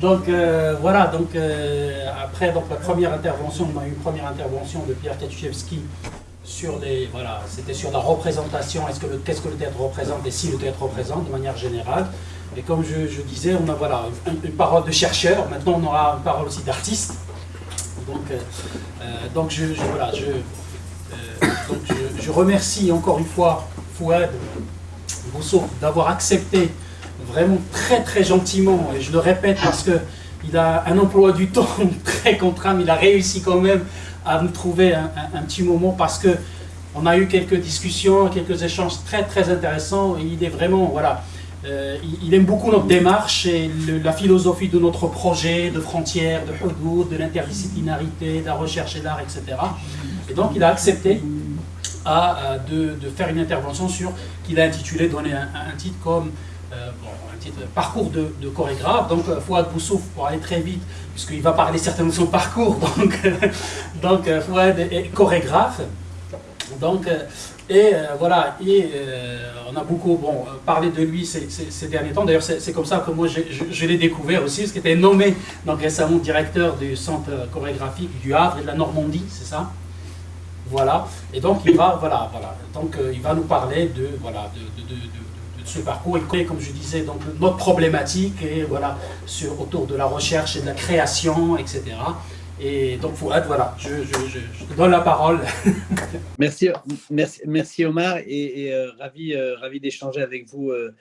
Donc euh, voilà, donc euh, après donc la première intervention, on a eu une première intervention de Pierre Katuszewski sur les voilà, c'était sur la représentation, est-ce que qu'est-ce que le théâtre représente et si le théâtre représente de manière générale. Et comme je, disais, on a voilà une, parole de chercheur. Maintenant, on aura une parole aussi d'artiste. Donc, euh, donc je, voilà, je, donc je, remercie encore une fois Fouad Bousseau d'avoir accepté vraiment très très gentiment, et je le répète parce qu'il a un emploi du temps très contraint, mais il a réussi quand même à nous trouver un, petit moment parce que on a eu quelques discussions, quelques échanges très très intéressants, et il est vraiment, voilà, euh, il, aime beaucoup notre démarche et la philosophie de notre projet, de frontières, de hudud, de l'interdisciplinarité, de la recherche et l'art, etc. Et donc il a accepté à, de, faire une intervention sur, qu'il a intitulé, donné un titre comme euh, petit parcours de, chorégraphe. Donc, euh, Fouad Boussouf, pour aller très vite, puisqu'il va parler certainement de son parcours, donc, donc euh, Fouad est chorégraphe. Donc, et voilà, et on a beaucoup bon, parlé de lui ces, derniers temps. D'ailleurs, c'est comme ça que moi je, l'ai découvert aussi, parce qu'il était nommé donc, récemment directeur du centre chorégraphique du Havre et de la Normandie, c'est ça? Voilà. Et donc il va, voilà, voilà. Donc il va nous parler de, voilà, de ce parcours. Et comme je disais donc notre problématique et voilà sur autour de la recherche et de la création etc et donc Fouad voilà je, te donne la parole. Merci merci merci Omar et, euh, ravi euh, ravi d'échanger avec vous euh,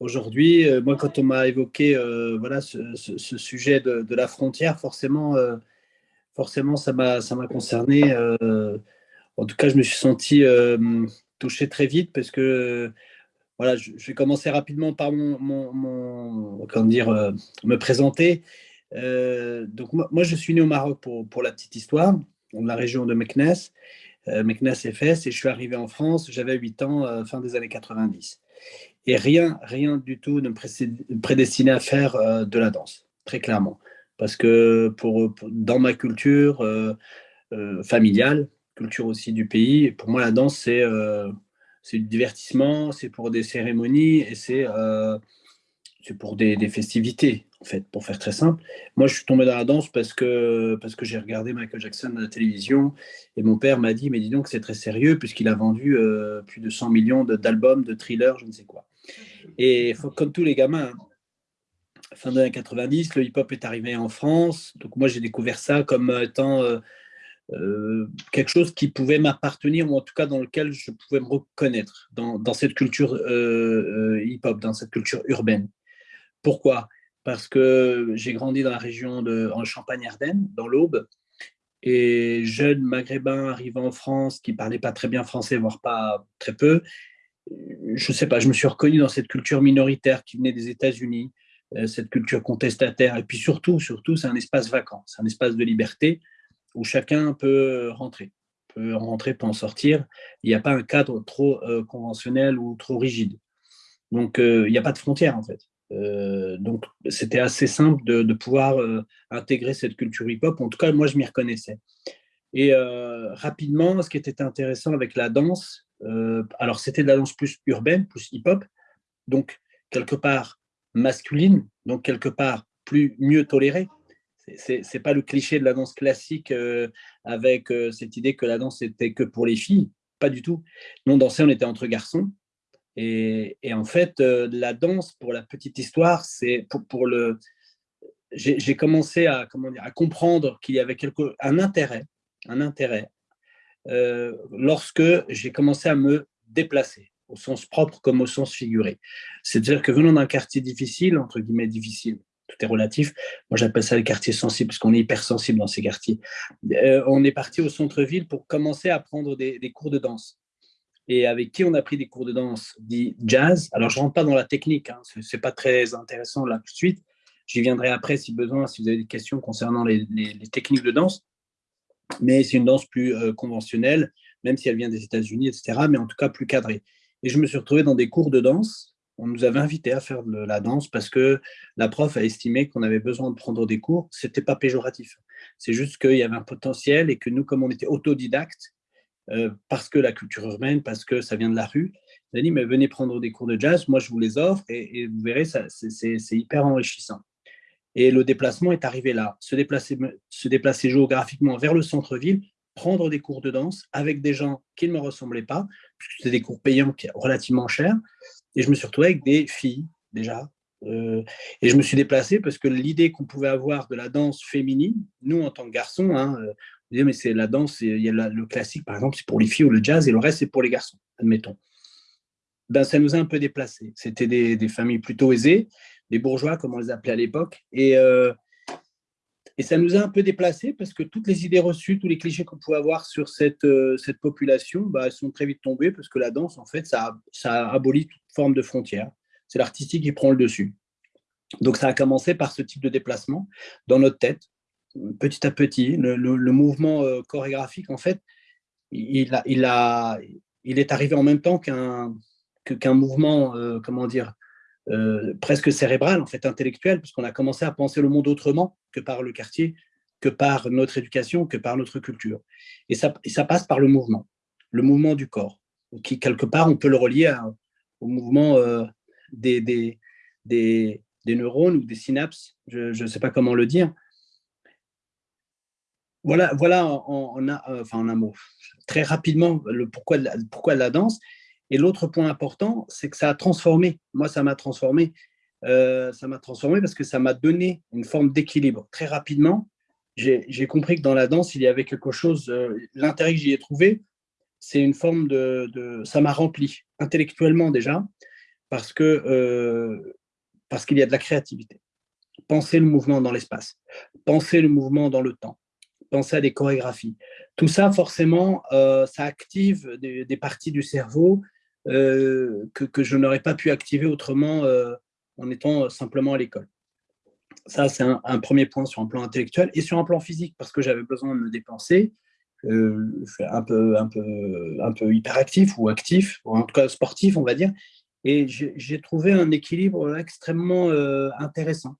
aujourd'hui. Moi quand on m'a évoqué voilà ce, sujet de, la frontière forcément forcément ça m'a concerné en tout cas je me suis senti touché très vite parce que voilà, je, vais commencer rapidement par mon, comment dire, euh, me présenter. Euh, donc moi, je suis né au Maroc pour, pour la petite histoire, dans la région de Meknes, euh, Meknes FS, et je suis arrivé en France, j'avais 8 ans, euh, fin des années 90. Et rien, rien du tout ne me prédestinait à faire de la danse, très clairement. Parce que pour, dans ma culture familiale, culture aussi du pays, pour moi la danse c'est c'est du divertissement, c'est pour des cérémonies et c'est euh, pour des, festivités, en fait, pour faire très simple. Moi, je suis tombé dans la danse parce que, parce que j'ai regardé Michael Jackson à la télévision et mon père m'a dit, mais dis donc, c'est très sérieux puisqu'il a vendu euh, plus de 100 millions d'albums, de, thrillers, je ne sais quoi. Et comme tous les gamins, hein, fin des années 90, le hip-hop est arrivé en France. Donc moi, j'ai découvert ça comme étant euh, euh, quelque chose qui pouvait m'appartenir, ou en tout cas dans lequel je pouvais me reconnaître, dans, cette culture euh, euh, hip-hop, dans cette culture urbaine. Pourquoi? Parce que j'ai grandi dans la région de en Champagne-Ardenne, dans l'Aube, et jeune maghrébin arrivant en France, qui parlait pas très bien français, voire pas très peu, je sais pas, je me suis reconnu dans cette culture minoritaire qui venait des États-Unis, cette culture contestataire, et puis surtout, surtout, c'est un espace vacant, c'est un espace de liberté, où chacun peut rentrer, peut rentrer, peut en sortir. Il n'y a pas un cadre trop euh, conventionnel ou trop rigide. Donc, euh, il n'y a pas de frontières, en fait. Euh, donc, c'était assez simple de, pouvoir intégrer cette culture hip-hop. En tout cas, moi, je m'y reconnaissais. Et rapidement, ce qui était intéressant avec la danse, alors c'était de la danse plus urbaine, plus hip-hop, donc quelque part masculine, donc quelque part plus mieux tolérée, c'est pas le cliché de la danse classique euh, avec euh, cette idée que la danse était que pour les filles, pas du tout. Nous, on dansait, on était entre garçons. Et, en fait, euh, la danse, pour la petite histoire, c'est pour, le. J'ai commencé à, comment dire, à comprendre qu'il y avait quelque, un intérêt, un intérêt lorsque j'ai commencé à me déplacer, au sens propre comme au sens figuré. C'est-à-dire que venant d'un quartier difficile, entre guillemets difficile, tout est relatif. Moi, j'appelle ça les quartiers sensibles, parce qu'on est hypersensible dans ces quartiers. Euh, on est parti au centre-ville pour commencer à prendre des, cours de danse. Et avec qui on a pris des cours de danse? Dit jazz. Alors, je ne rentre pas dans la technique, hein, ce n'est pas très intéressant là tout de suite. J'y viendrai après si besoin, si vous avez des questions concernant les, techniques de danse. Mais c'est une danse plus euh, conventionnelle, même si elle vient des États-Unis, etc., mais en tout cas plus cadrée. Et je me suis retrouvé dans des cours de danse. On nous avait invités à faire de la danse parce que la prof a estimé qu'on avait besoin de prendre des cours. Ce n'était pas péjoratif. C'est juste qu'il y avait un potentiel et que nous, comme on était autodidactes, euh, parce que la culture urbaine, parce que ça vient de la rue, on a dit, mais venez prendre des cours de jazz, moi je vous les offre et, vous verrez, c'est hyper enrichissant. Et le déplacement est arrivé là, se déplacer, se déplacer géographiquement vers le centre-ville, prendre des cours de danse avec des gens qui ne me ressemblaient pas, puisque c'était des cours payants relativement chers. Et je me suis retrouvé avec des filles, déjà. Euh, et je me suis déplacé parce que l'idée qu'on pouvait avoir de la danse féminine, nous, en tant que garçons, hein, euh, on disait, mais c'est la danse, il y a le classique, par exemple, c'est pour les filles ou le jazz, et le reste, c'est pour les garçons, admettons. Ben, ça nous a un peu déplacés. C'était des, familles plutôt aisées, des bourgeois, comme on les appelait à l'époque. Et, euh, et ça nous a un peu déplacés parce que toutes les idées reçues, tous les clichés qu'on pouvait avoir sur cette, euh, cette population, bah, elles sont très vite tombées parce que la danse, en fait, ça, ça abolit toute forme de frontières. C'est l'artistique qui prend le dessus. Donc, ça a commencé par ce type de déplacement dans notre tête, petit à petit. Le, mouvement euh, chorégraphique, en fait, il, a, il, a, il est arrivé en même temps qu'un qu'un mouvement, euh, comment dire, euh, presque cérébral, en fait, intellectuel, puisqu'on a commencé à penser le monde autrement que par le quartier, que par notre éducation, que par notre culture. Et ça, ça passe par le mouvement, le mouvement du corps, qui, quelque part, on peut le relier au mouvement euh, des, des, des, neurones ou des synapses, je ne sais pas comment le dire. Voilà, voilà en, a, enfin, en un mot, très rapidement, le pourquoi pourquoi de la danse. Et l'autre point important, c'est que ça a transformé. Moi, ça m'a transformé. Euh, ça m'a transformé parce que ça m'a donné une forme d'équilibre. Très rapidement, j'ai compris que dans la danse, il y avait quelque chose, euh, l'intérêt que j'y ai trouvé, c'est une forme de, ça m'a rempli intellectuellement déjà, parce que euh, parce qu'il y a de la créativité. Penser le mouvement dans l'espace, penser le mouvement dans le temps, penser à des chorégraphies. Tout ça, forcément, ça active des, parties du cerveau euh, que, je n'aurais pas pu activer autrement euh, en étant simplement à l'école. Ça, c'est un, premier point sur un plan intellectuel et sur un plan physique, parce que j'avais besoin de me dépenser. Euh, un peu, hyperactif ou actif, ou en tout cas sportif, on va dire. Et j'ai trouvé un équilibre extrêmement intéressant.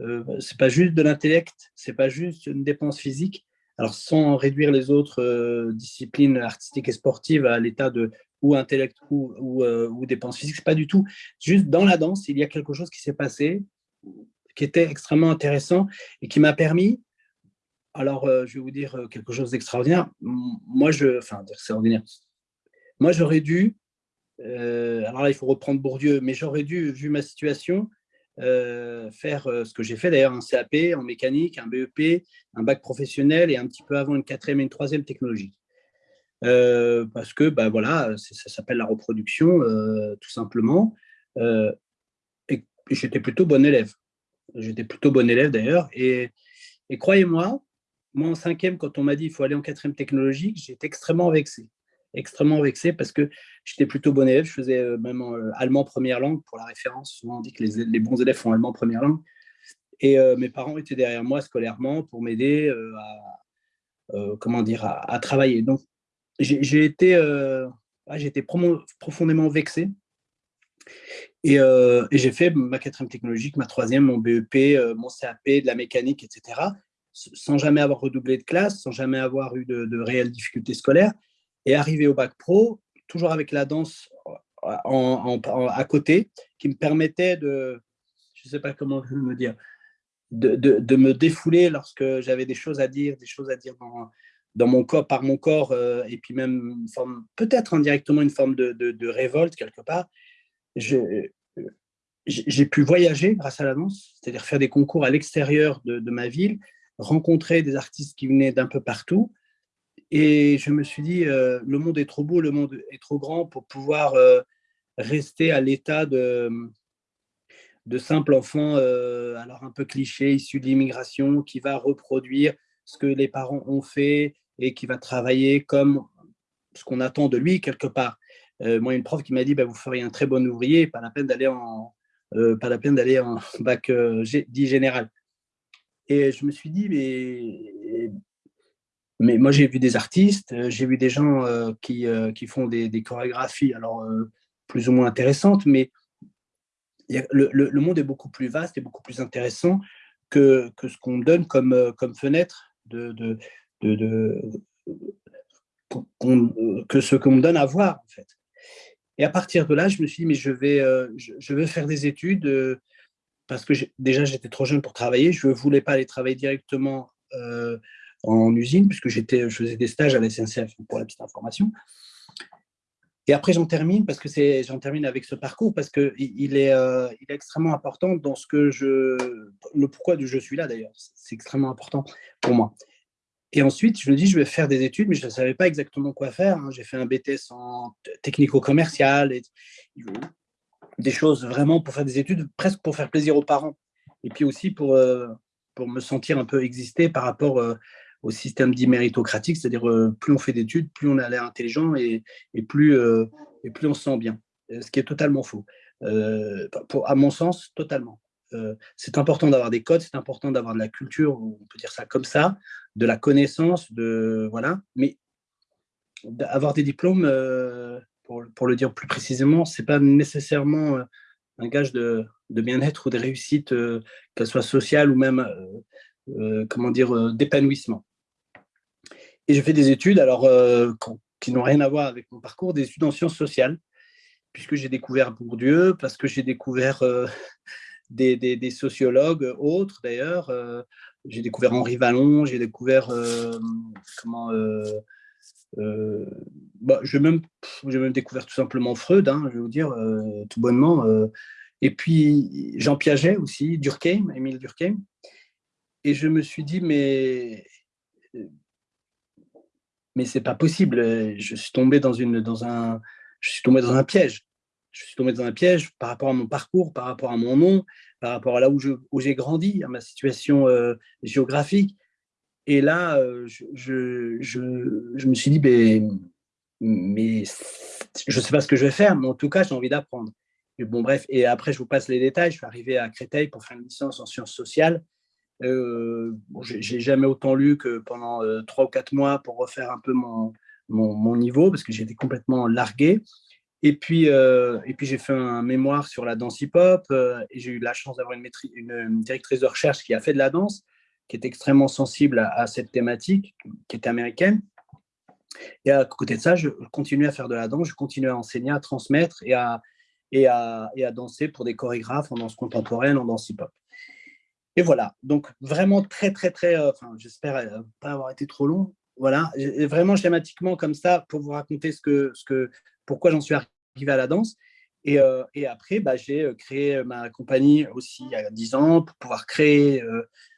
Euh, c'est pas juste de l'intellect, c'est pas juste une dépense physique. Alors, sans réduire les autres disciplines artistiques et sportives à l'état de ou intellect ou, ou, euh, dépenses physiques, pas du tout. Juste dans la danse, il y a quelque chose qui s'est passé qui était extrêmement intéressant et qui m'a permis, alors euh, je vais vous dire euh, quelque chose d'extraordinaire, moi je, enfin extraordinaire, moi j'aurais dû, alors là il faut reprendre Bourdieu, mais j'aurais dû, vu ma situation, faire ce que j'ai fait d'ailleurs, un CAP en mécanique, un BEP, un bac professionnel et un petit peu avant une quatrième et une troisième technologie. Euh, parce que bah, voilà, ça s'appelle la reproduction, euh, tout simplement. Euh, et, j'étais plutôt bon élève. J'étais plutôt bon élève d'ailleurs. Et, croyez-moi, moi en cinquième, quand on m'a dit qu'il faut aller en quatrième technologique, j'étais extrêmement vexé. Extrêmement vexé parce que j'étais plutôt bon élève. Je faisais même allemand première langue pour la référence. Souvent on dit que les, bons élèves font allemand première langue. Et mes parents étaient derrière moi scolairement pour m'aider à, comment dire, à, travailler. Donc, j'ai été, euh, profondément vexé. Euh, et, j'ai fait ma quatrième technologique, ma troisième, mon BEP, euh, mon CAP, de la mécanique, etc., sans jamais avoir redoublé de classe, sans jamais avoir eu de, réelles difficultés scolaires. Et arrivé au bac pro, toujours avec la danse à côté, qui me permettait de, je ne sais pas comment me dire, de, de, me défouler lorsque j'avais des choses à dire, des choses à dire dans, dans mon corps, par mon corps, euh, et puis même peut-être indirectement une forme de, révolte quelque part, j'ai pu voyager grâce à la danse, c'est-à-dire faire des concours à l'extérieur de, ma ville, rencontrer des artistes qui venaient d'un peu partout, et je me suis dit, euh, le monde est trop beau, le monde est trop grand pour pouvoir euh, rester à l'état de, de simple enfant, alors un peu cliché, issu de l'immigration, qui va reproduire ce que les parents ont fait et qui va travailler comme ce qu'on attend de lui quelque part. Euh, moi, une prof qui m'a dit bah, Vous feriez un très bon ouvrier, pas la peine d'aller en, euh, pas la peine d'aller en bac euh, dit général. Et je me suis dit Mais mais moi, j'ai vu des artistes, j'ai vu des gens qui, qui font des, chorégraphies, alors plus ou moins intéressantes, mais le, le, monde est beaucoup plus vaste et beaucoup plus intéressant que, que ce qu'on donne comme, comme fenêtre de, de, de, que ce qu'on me donne à voir, en fait. Et à partir de là, je me suis dit, mais je vais, je, je veux faire des études parce que déjà, j'étais trop jeune pour travailler. Je ne voulais pas aller travailler directement en usine, puisque je faisais des stages à la SNCF, pour la petite information. Et après, j'en termine, parce que j'en termine avec ce parcours, parce est, euh, il est extrêmement important dans ce que je... Le pourquoi du je suis là, d'ailleurs. C'est extrêmement important pour moi. Et ensuite, je me dis, je vais faire des études, mais je ne savais pas exactement quoi faire. Hein. J'ai fait un BTS en technico-commercial, des choses vraiment pour faire des études, presque pour faire plaisir aux parents. Et puis aussi pour, euh, pour me sentir un peu exister par rapport euh, au système dit méritocratique, c'est-à-dire euh, plus on fait d'études, plus on a l'air intelligent et, plus, euh, et plus on se sent bien, euh, ce qui est totalement faux. pour, à mon sens, totalement. c'est important d'avoir des codes, c'est important d'avoir de la culture, on peut dire ça comme ça, de la connaissance, de voilà. Mais avoir des diplômes, pour, le dire plus précisément, c'est pas nécessairement un gage de, bien-être ou de réussite, qu'elle soit sociale ou même, dire, d'épanouissement. Et je fais des études alors, euh, qui n'ont rien à voir avec mon parcours, des études en sciences sociales, puisque j'ai découvert Bourdieu, parce que j'ai découvert euh, des, sociologues autres d'ailleurs. Euh, j'ai découvert Henri Vallon, j'ai découvert comment. Bah, j'ai même, même découvert tout simplement Freud, hein, je vais vous dire tout bonnement. et puis Jean Piaget aussi, Durkheim, Émile Durkheim. Et je me suis dit, mais mais c'est pas possible. Euh, je suis tombé dans une, dans un, je suis tombé dans un piège. Je suis tombé dans un piège par rapport à mon parcours, par rapport à mon nom, par rapport à là où j'ai grandi, à ma situation euh, géographique. Et là, euh, je, je, je, me suis dit, mais, mais je sais pas ce que je vais faire, mais en tout cas, j'ai envie d'apprendre. Bon, bref, et après, je vous passe les détails. Je suis arrivé à Créteil pour faire une licence en sciences sociales. Euh, j'ai jamais autant lu que pendant euh, trois ou quatre mois pour refaire un peu mon, mon, niveau parce que j'étais complètement largué. Et puis, euh, puis j'ai fait un mémoire sur la danse hip-hop et j'ai eu la chance d'avoir une, une, directrice de recherche qui a fait de la danse, qui est extrêmement sensible à, cette thématique, qui est américaine. Et à côté de ça, je continuais à faire de la danse, je continuais à enseigner, à transmettre et à, et à, et à danser pour des chorégraphes en danse contemporaine, en danse hip-hop. Et voilà, donc vraiment très, très, très, euh, enfin, j'espère euh, pas avoir été trop long. Voilà, vraiment schématiquement comme ça pour vous raconter ce que, ce que, pourquoi j'en suis arrivé à la danse. Et, euh, et après, bah, j'ai créé ma compagnie aussi il y a 10 ans pour pouvoir créer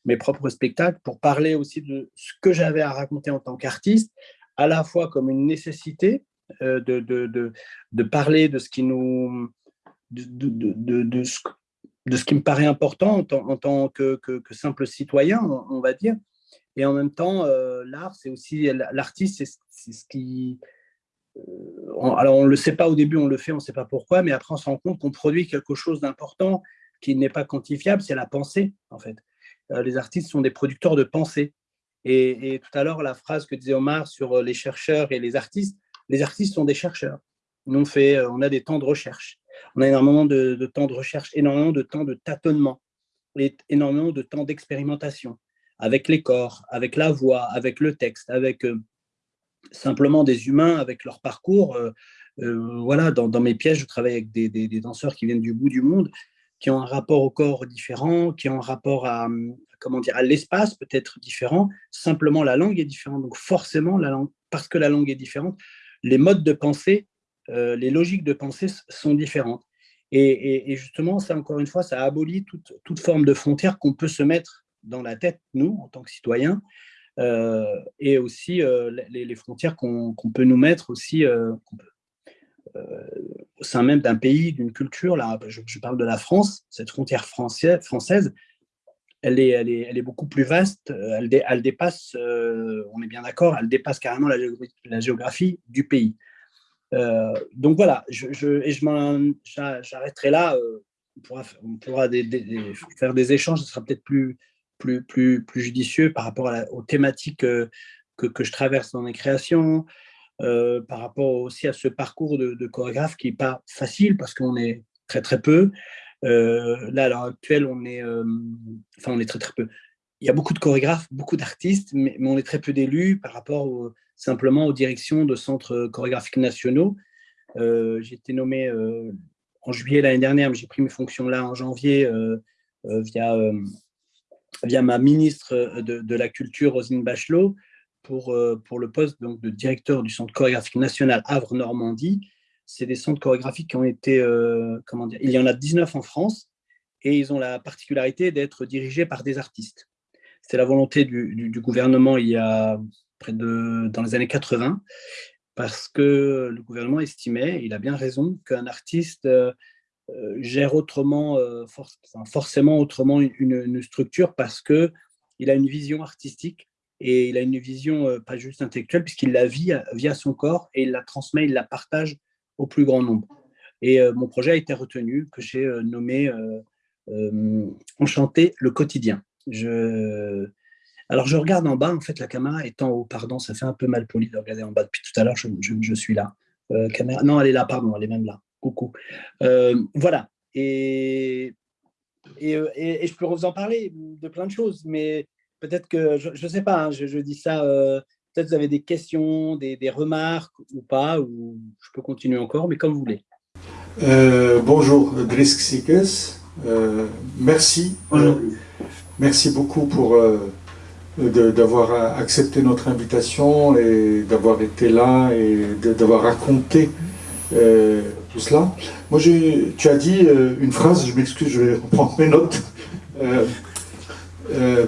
mes propres spectacles, pour parler aussi de ce que j'avais à raconter en tant qu'artiste, à la fois comme une nécessité de, de, de, parler de ce qui nous, de, de, de, de ce qui me paraît important en, tant que, simple citoyen, on, va dire. Et en même temps, euh, l'art, c'est aussi l'artiste, c'est ce qui. Euh, alors, on ne le sait pas au début, on le fait, on ne sait pas pourquoi, mais après, on se rend compte qu'on produit quelque chose d'important qui n'est pas quantifiable, c'est la pensée, en fait. Euh, les artistes sont des producteurs de pensée. Et, et tout à l'heure, la phrase que disait Omar sur les chercheurs et les artistes, les artistes sont des chercheurs. Nous, on, fait, on a des temps de recherche on a énormément de, temps de recherche, énormément de temps de tâtonnement, et énormément de temps d'expérimentation avec les corps, avec la voix, avec le texte, avec euh, simplement des humains, avec leur parcours. Euh, euh, voilà, dans, mes pièces, je travaille avec des, danseurs qui viennent du bout du monde, qui ont un rapport au corps différent, qui ont un rapport à, comment dire, à l'espace peut-être différent. Simplement, la langue est différente. Donc forcément, la langue, parce que la langue est différente, les modes de pensée euh, les logiques de pensée sont différentes. Et, justement, ça, encore une fois, ça abolit toute, forme de frontière qu'on peut se mettre dans la tête, nous, en tant que citoyens, euh, et aussi euh, les, frontières qu'on peut nous mettre aussi au sein même d'un pays, d'une culture. Là, je, parle de la France, cette frontière française, elle est, beaucoup plus vaste, elle dépasse, on est bien d'accord, elle dépasse carrément la géographie du pays. Euh, donc voilà, je, je, et j'arrêterai là. Euh, on pourra, on pourra faire des échanges, ce sera peut-être plus, plus, plus, plus judicieux par rapport aux thématiques euh, que, que, je traverse dans mes créations, par rapport aussi à ce parcours de, chorégraphe qui n'est pas facile parce qu'on est très très peu. là, à l'heure actuelle, on est, enfin, on est très très peu. Il y a beaucoup de chorégraphes, beaucoup d'artistes, mais, on est très peu d'élus par rapport simplement aux directions de centres chorégraphiques nationaux. j'ai été nommé en juillet l'année dernière, mais j'ai pris mes fonctions là en janvier via, via ma ministre de, la Culture, Rosine Bachelot, pour, pour le poste donc, de directeur du Centre chorégraphique national Havre-Normandie. C'est des centres chorégraphiques qui ont été, comment dire, il y en a 19 en France, et ils ont la particularité d'être dirigés par des artistes. C'est la volonté du, du, gouvernement il y a de, dans les années 80, parce que le gouvernement estimait, il a bien raison, qu'un artiste euh, gère autrement, euh, forcément autrement une, structure parce qu'il a une vision artistique et il a une vision euh, pas juste intellectuelle puisqu'il la vit via son corps et il la transmet, il la partage au plus grand nombre. Et mon projet a été retenu, que j'ai nommé Enchanter le quotidien. Je... Alors je regarde en bas, en fait la caméra est en haut, pardon, ça fait un peu mal poli de regarder en bas depuis tout à l'heure, je, je, suis là. caméra... Non, elle est là, pardon, elle est même là coucou. Euh, voilà. Et, euh, et, et, je peux vous en parler de plein de choses, mais peut-être que, je ne sais pas, hein, je, dis ça, euh, peut-être vous avez des questions, des, remarques ou pas, ou je peux continuer encore, mais comme vous voulez. bonjour, Drisk Sikes. merci. merci beaucoup pour d'avoir accepté notre invitation et d'avoir été là et d'avoir raconté tout cela. Moi, tu as dit euh, une phrase, je m'excuse, je vais reprendre mes notes. Euh, euh,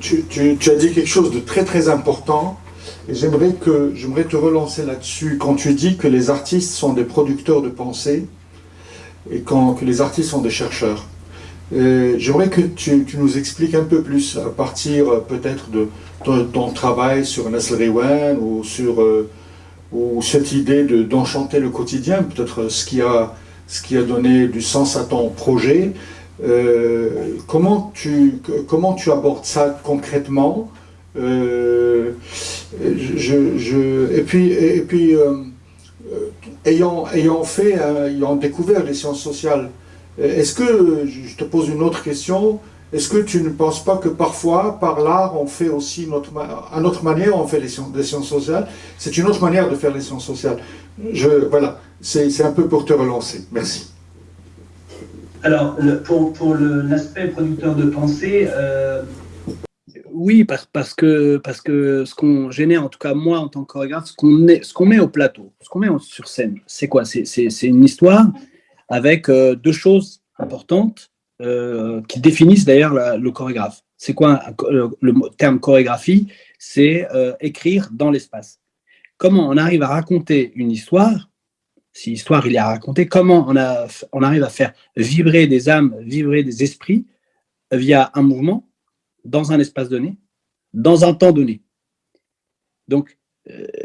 tu, as dit quelque chose de très très important et j'aimerais te relancer là-dessus. Quand tu dis que les artistes sont des producteurs de pensée et quand, que les artistes sont des chercheurs, j'aimerais que tu, nous expliques un peu plus à partir peut-être de ton, travail sur Nestle Rewen ou sur ou cette idée d'enchanter le quotidien, peut-être ce, qui a, ce qui a donné du sens à ton projet. Euh, comment, tu, comment tu abordes ça concrètement? Euh, Et puis, et, puis euh, ayant, ayant fait, ayant découvert les sciences sociales, est-ce que, je te pose une autre question, est-ce que tu ne penses pas que parfois, par l'art, on fait aussi, notre, à notre manière, on fait les sciences, sciences sociales C'est une autre manière de faire les sciences sociales. Je, voilà, c'est un peu pour te relancer. Merci. Alors, pour, pour l'aspect producteur de pensée, euh, oui, parce, parce, que, parce que ce qu'on génère, en tout cas moi en tant que chorégraphe, ce qu'on qu'on met au plateau, ce qu'on met sur scène, c'est quoi? C'est une histoire avec euh, deux choses importantes euh, qui définissent d'ailleurs le chorégraphe. C'est quoi le, terme chorégraphie? C'est euh, écrire dans l'espace. Comment on arrive à raconter une histoire Si histoire il a à raconter, comment on, arrive à faire vibrer des âmes, vibrer des esprits via un mouvement dans un espace donné, dans un temps donné? Donc,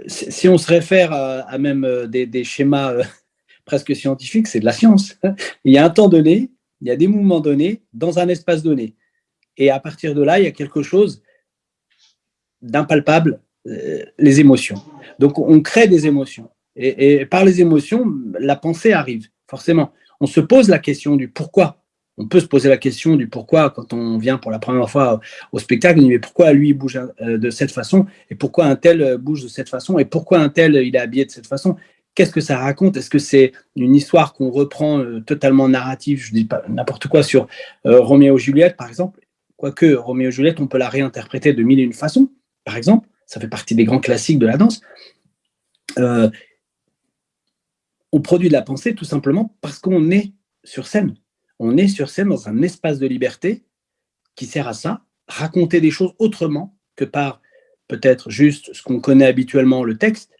si on se réfère à, même des schémas presque scientifiques, c'est de la science. Il y a un temps donné, il y a des mouvements donnés dans un espace donné. Et à partir de là, il y a quelque chose d'impalpable, euh, les émotions. Donc, on crée des émotions. Et, par les émotions, la pensée arrive, forcément. On se pose la question du pourquoi. On peut se poser la question du pourquoi quand on vient pour la première fois au spectacle, mais pourquoi lui bouge euh, de cette façon, et pourquoi un tel bouge de cette façon, et pourquoi un tel il est habillé de cette façon? Qu'est-ce que ça raconte? Est-ce que c'est une histoire qu'on reprend euh, totalement narrative? Je dis pas n'importe quoi sur euh, Roméo et Juliette, par exemple. Quoique Roméo et Juliette, on peut la réinterpréter de mille et une façons, par exemple. Ça fait partie des grands classiques de la danse. Euh, on produit de la pensée tout simplement parce qu'on est sur scène. On est sur scène dans un espace de liberté qui sert à ça, raconter des choses autrement que par peut-être juste ce qu'on connaît habituellement, le texte,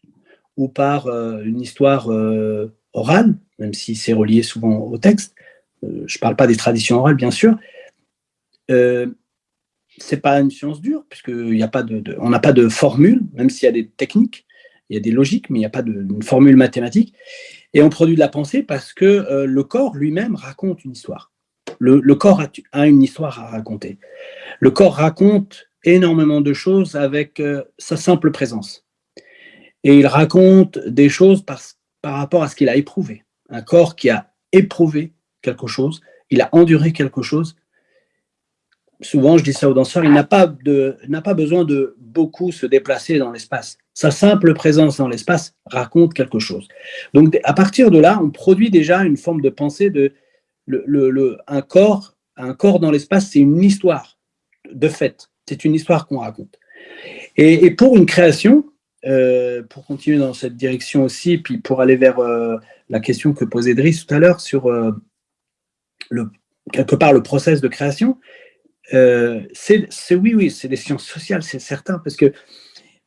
ou par euh, une histoire euh, orale, même si c'est relié souvent au texte. Euh, je ne parle pas des traditions orales, bien sûr. Ce n'est pas une science dure, puisqu'on n'a pas de, pas de formule, même s'il y a des techniques, il y a des logiques, mais il n'y a pas de formule mathématique. Et on produit de la pensée parce que le corps lui-même raconte une histoire. Le, corps a, une histoire à raconter. Le corps raconte énormément de choses avec sa simple présence. Et il raconte des choses par, rapport à ce qu'il a éprouvé. Un corps qui a éprouvé quelque chose, il a enduré quelque chose. Souvent, je dis ça aux danseurs, il n'a pas, besoin de beaucoup se déplacer dans l'espace. Sa simple présence dans l'espace raconte quelque chose. Donc, à partir de là, on produit déjà une forme de pensée de un, corps, dans l'espace, c'est une histoire de fait. C'est une histoire qu'on raconte. Et, pour une création, euh, pour continuer dans cette direction aussi, puis pour aller vers euh, la question que posait Driss tout à l'heure sur euh, quelque part le process de création, c'est oui, oui, c'est des sciences sociales, c'est certain, parce que,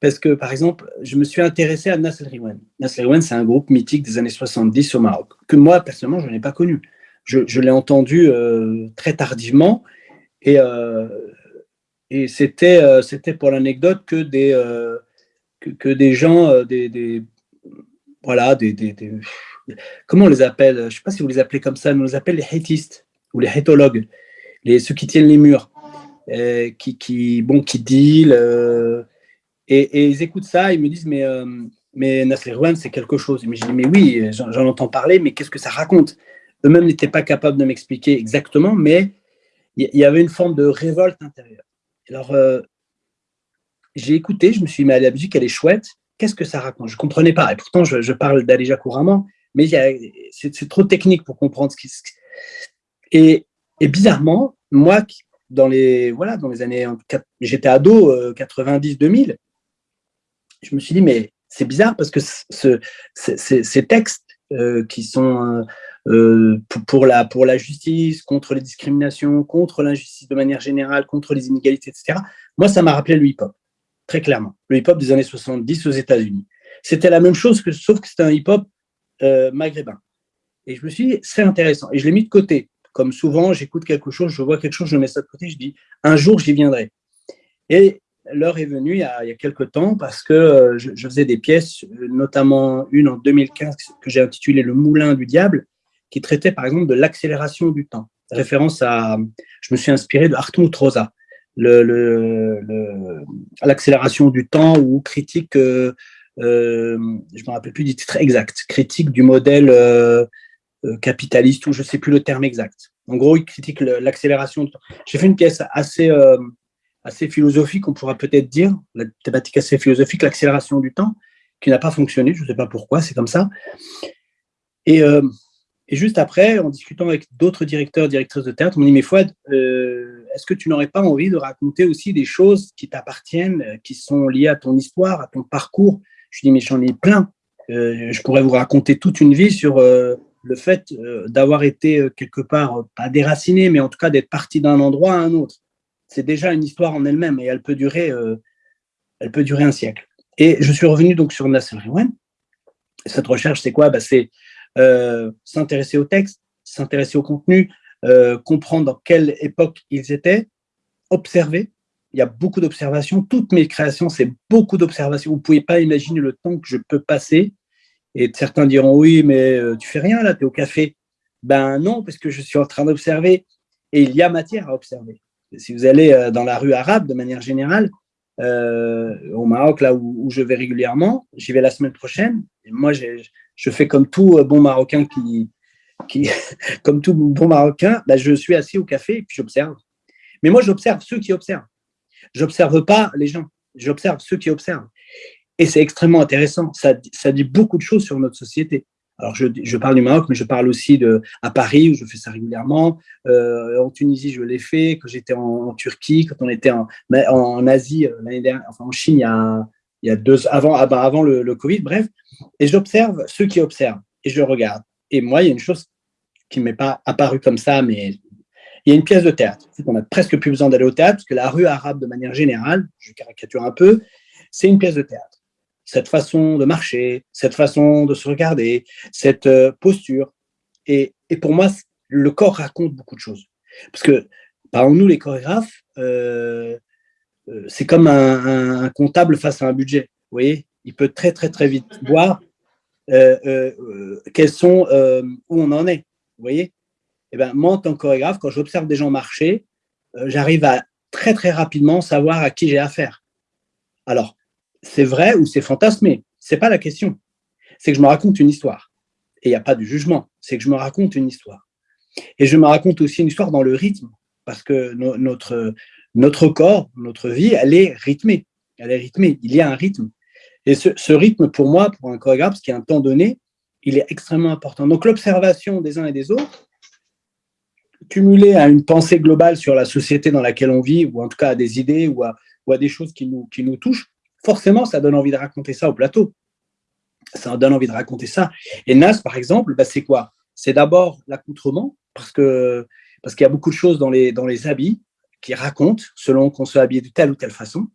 parce que, par exemple, je me suis intéressé à Nasser Riwan. Nasser Riwan, c'est un groupe mythique des années 70 au Maroc, que moi, personnellement, je n'ai pas connu. Je, l'ai entendu très tardivement, et, et c'était pour l'anecdote que des que, des gens, euh, des, voilà, des, comment on les appelle Je ne sais pas si vous les appelez comme ça, mais on les appelle les hétistes ou les hétologues, les, ceux qui tiennent les murs, euh, qui, qui, bon, qui deal, euh, et, ils écoutent ça, ils me disent, mais, mais Nasser c'est quelque chose. Mais je dis, mais oui, j'en entends parler, mais qu'est-ce que ça raconte? Eux-mêmes n'étaient pas capables de m'expliquer exactement, mais il y, avait une forme de révolte intérieure. Alors, j'ai écouté, je me suis dit, mais la musique, elle est chouette, qu'est-ce que ça raconte? Je ne comprenais pas, et pourtant, je, parle d'Alija couramment, mais c'est trop technique pour comprendre ce qui... Et, et bizarrement, moi, dans les, voilà, dans les années, j'étais ado, 90-2000, euh, je me suis dit, mais c'est bizarre parce que ce, ces textes euh, qui sont euh, pour, la, pour la justice, contre les discriminations, contre l'injustice de manière générale, contre les inégalités, etc., moi, ça m'a rappelé le hip-hop très clairement. Le hip-hop des années 70 aux États-Unis. C'était la même chose, que, sauf que c'était un hip-hop euh, maghrébin. Et je me suis dit, c'est intéressant. Et je l'ai mis de côté. Comme souvent, j'écoute quelque chose, je vois quelque chose, je mets ça de côté, je dis, un jour, j'y viendrai. Et l'heure est venue il y, a, il quelques temps parce que euh, je, faisais des pièces, notamment une en 2015 que j'ai intitulée Le Moulin du Diable, qui traitait par exemple de l'accélération du temps. Référence à, je me suis inspiré de Hartmut Rosa, l'accélération du temps ou critique, euh, euh, je ne me rappelle plus du titre exact, critique du modèle euh, capitaliste ou je ne sais plus le terme exact. En gros, il critique l'accélération du temps. J'ai fait une pièce assez, assez philosophique, on pourra peut-être dire, la thématique assez philosophique, l'accélération du temps, qui n'a pas fonctionné, je ne sais pas pourquoi, c'est comme ça. Et, et, juste après, en discutant avec d'autres directeurs, directrices de théâtre, on m'a dit, mais Fouad, est-ce que tu n'aurais pas envie de raconter aussi des choses qui t'appartiennent, euh, qui sont liées à ton histoire, à ton parcours? Je dis, mais j'en ai plein. Euh, je pourrais vous raconter toute une vie sur euh, le fait d'avoir été quelque part, pas déraciné, mais en tout cas d'être parti d'un endroit à un autre. C'est déjà une histoire en elle-même et elle peut durer, elle peut durer un siècle. Et je suis revenu donc sur Nasser Riwan. Cette recherche, c'est quoi? Bah, C'est s'intéresser au texte, s'intéresser au contenu, euh, comprendre dans quelle époque ils étaient, observer. Il y a beaucoup d'observations. Toutes mes créations, c'est beaucoup d'observations. Vous ne pouvez pas imaginer le temps que je peux passer. Et certains diront, oui, mais euh, tu fais rien là, tu es au café. Ben non, parce que je suis en train d'observer. Et il y a matière à observer. Si vous allez euh, dans la rue arabe, de manière générale, au Maroc, là où, je vais régulièrement, j'y vais la semaine prochaine. Et moi, je fais comme tout bon Marocain qui, comme tout bon Marocain, bah, je suis assis au café et puis j'observe. Mais moi, j'observe ceux qui observent. J'observe pas les gens, j'observe ceux qui observent. Et c'est extrêmement intéressant. Ça, dit beaucoup de choses sur notre société. Alors, je, je, parle du Maroc, mais je parle aussi de, à Paris, où je fais ça régulièrement. Euh, en Tunisie, je l'ai fait. Quand j'étais en, Turquie, quand on était en, en Asie, euh, l'année dernière, enfin en Chine, il y a, il y a deux, avant, ah bah, avant le, Covid, bref. Et j'observe ceux qui observent et je regarde. Et moi, il y a une chose qui ne m'est pas apparu comme ça, mais il y a une pièce de théâtre. On n'a presque plus besoin d'aller au théâtre, parce que la rue arabe, de manière générale, je caricature un peu, c'est une pièce de théâtre. Cette façon de marcher, cette façon de se regarder, cette euh, posture. Et, pour moi, le corps raconte beaucoup de choses. Parce que, par nous, les chorégraphes, euh, c'est comme un, comptable face à un budget. Vous voyez Il peut très, très, très vite voir quels sont, où on en est. Vous voyez? Eh ben, Moi, en tant que chorégraphe, quand j'observe des gens marcher, euh, j'arrive à très très rapidement savoir à qui j'ai affaire. Alors, c'est vrai ou c'est fantasmé, c'est pas la question. C'est que je me raconte une histoire. Et il n'y a pas de jugement, c'est que je me raconte une histoire. Et je me raconte aussi une histoire dans le rythme, parce que notre, notre corps, notre vie, elle est rythmée. Elle est rythmée, il y a un rythme. Et ce, ce rythme, pour moi, pour un chorégraphe, qui est un temps donné, il est extrêmement important. Donc l'observation des uns et des autres, cumulée à une pensée globale sur la société dans laquelle on vit, ou en tout cas à des idées ou à, ou à des choses qui nous, qui nous touchent, forcément, ça donne envie de raconter ça au plateau. Ça donne envie de raconter ça. Et Nas, par exemple, bah, c'est quoi? C'est d'abord l'accoutrement, parce que parce qu'il y a beaucoup de choses dans les, dans les habits qui racontent, selon qu'on se habille de telle ou telle façon.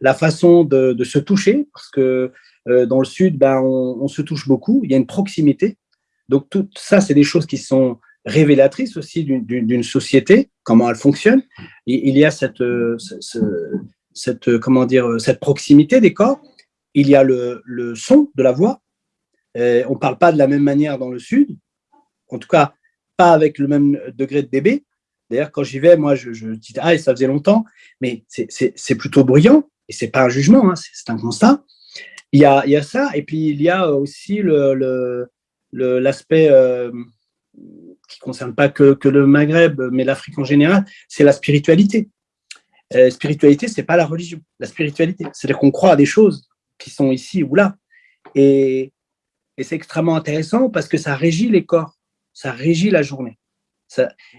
La façon de, se toucher, parce que euh, dans le sud, ben, on, se touche beaucoup, il y a une proximité. Donc tout ça, c'est des choses qui sont révélatrices aussi d'une société, comment elle fonctionne. Il y a cette, euh, euh, comment dire, cette proximité des corps. Il y a le, son de la voix. On ne parle pas de la même manière dans le sud. En tout cas, pas avec le même degré de dB. D'ailleurs, quand j'y vais, moi, je, je, dis ah, ça faisait longtemps, mais c'est plutôt bruyant et c'est pas un jugement, hein, c'est un constat. Il y, a, ça, et puis il y a aussi l'aspect euh, qui ne concerne pas que, le Maghreb, mais l'Afrique en général, c'est la spiritualité. La euh, spiritualité, c'est pas la religion, la spiritualité. C'est-à-dire qu'on croit à des choses qui sont ici ou là. Et, et c'est extrêmement intéressant parce que ça régit les corps ça régit la journée.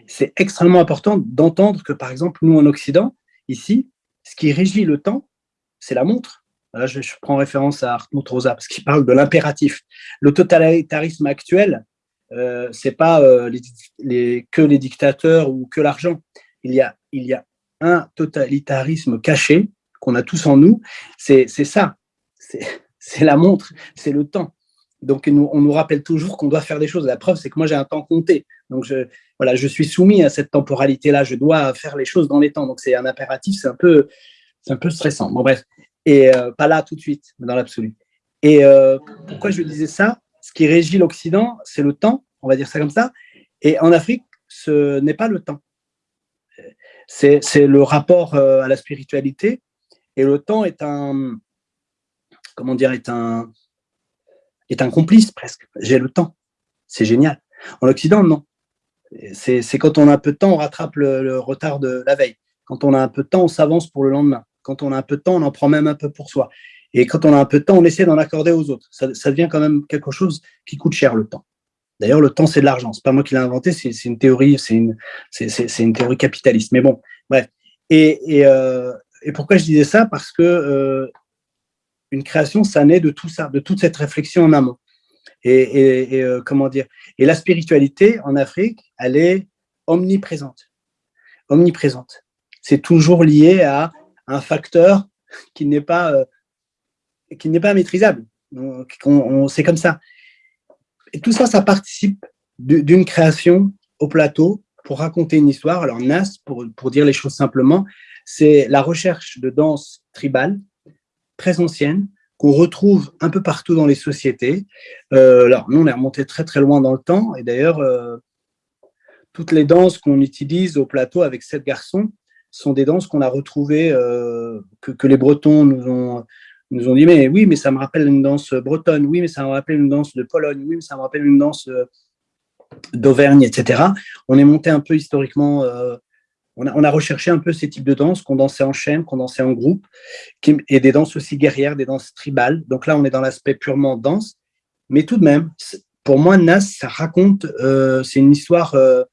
C'est extrêmement important d'entendre que, par exemple, nous en Occident, ici, ce qui régit le temps, c'est la montre. Là, je, prends référence à Hartmut Rosa, parce qu'il parle de l'impératif. Le totalitarisme actuel, euh, c'est pas euh, que les dictateurs ou que l'argent. Il y a un totalitarisme caché qu'on a tous en nous, c'est ça. C'est la montre, c'est le temps. Donc, on nous rappelle toujours qu'on doit faire des choses. La preuve, c'est que moi, j'ai un temps compté. Donc, je, voilà, je suis soumis à cette temporalité-là. Je dois faire les choses dans les temps. Donc, c'est un impératif. C'est un peu, un peu stressant. Bon, bref. Et euh, pas là tout de suite, mais dans l'absolu. Et euh, pourquoi je disais ça? Ce qui régit l'Occident, c'est le temps. On va dire ça comme ça. Et en Afrique, ce n'est pas le temps. C'est le rapport euh, à la spiritualité. Et le temps est un, comment dire, est un, est un complice presque. J'ai le temps. C'est génial. En Occident, non. C'est quand on a un peu de temps, on rattrape le, retard de la veille. Quand on a un peu de temps, on s'avance pour le lendemain. Quand on a un peu de temps, on en prend même un peu pour soi. Et quand on a un peu de temps, on essaie d'en accorder aux autres. Ça, ça, devient quand même quelque chose qui coûte cher, le temps. D'ailleurs, le temps, c'est de l'argent. C'est pas moi qui l'ai inventé, c'est une théorie, c'est une, une théorie capitaliste. Mais bon, bref. Et, et, euh, pourquoi je disais ça? Parce que euh, une création, ça naît de tout ça, de toute cette réflexion en amont. Et, et, euh, comment dire Et la spiritualité en Afrique, elle est omniprésente. Omniprésente. C'est toujours lié à un facteur qui n'est pas euh, qui n'est pas maîtrisable. C'est comme ça. Et tout ça, ça participe d'une création au plateau pour raconter une histoire. Alors Nas, pour, pour dire les choses simplement, c'est la recherche de danse tribale très ancienne qu'on retrouve un peu partout dans les sociétés. Euh, alors, nous, on est remonté très, très loin dans le temps. Et d'ailleurs, euh, toutes les danses qu'on utilise au plateau avec sept garçons sont des danses qu'on a retrouvées, euh, que, que, les Bretons nous ont, nous ont dit, mais oui, mais ça me rappelle une danse bretonne, oui, mais ça me rappelle une danse de Pologne, oui, mais ça me rappelle une danse d'Auvergne, etc. On est monté un peu historiquement on a, recherché un peu ces types de danses qu'on dansait en chaîne, qu'on dansait en groupe, et des danses aussi guerrières, des danses tribales. Donc là, on est dans l'aspect purement danse. Mais tout de même, pour moi, Nas, ça raconte, euh, c'est une histoire euh,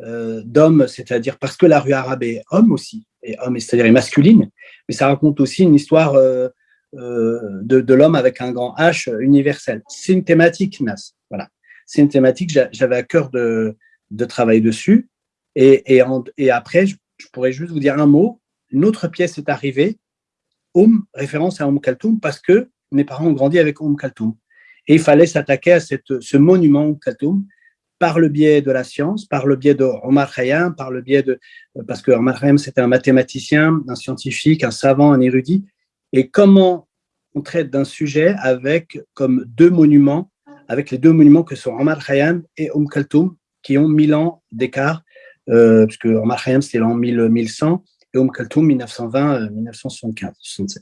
euh, d'homme, c'est-à-dire parce que la rue arabe est homme aussi, et homme, c'est-à-dire est masculine, mais ça raconte aussi une histoire de, l'homme avec un grand H universel. C'est une thématique, Nas. Voilà. C'est une thématique, j'avais à cœur de travailler dessus. Et, et, après, je, pourrais juste vous dire un mot. Une autre pièce est arrivée, Oum, référence à Oum Kaltoum, parce que mes parents ont grandi avec Oum Kaltoum. Et il fallait s'attaquer à cette, ce monument Oum Kaltoum par le biais de la science, par le biais de Omar Khayyam, par le biais de, parce que Omar Khayyam, c'était un mathématicien, un scientifique, un savant, un érudit. Et comment on traite d'un sujet avec comme deux monuments, avec les deux monuments que sont Omar Khayyam et Oum Kaltoum, qui ont mille ans d'écart euh, parce que Omar Khayyam, c'était l'an 1100, et Om Kaltoum 1920-1975.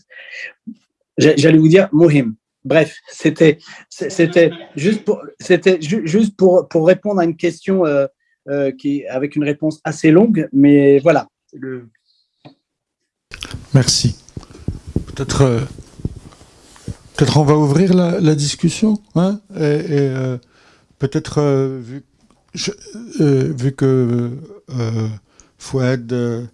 J'allais vous dire Mohim. Bref, c'était juste pour c'était juste pour pour répondre à une question qui avec une réponse assez longue, mais voilà. Merci. Peut-être peut-être on va ouvrir la, discussion, hein, et, peut-être vu euh, vu que euh, Fouad euh,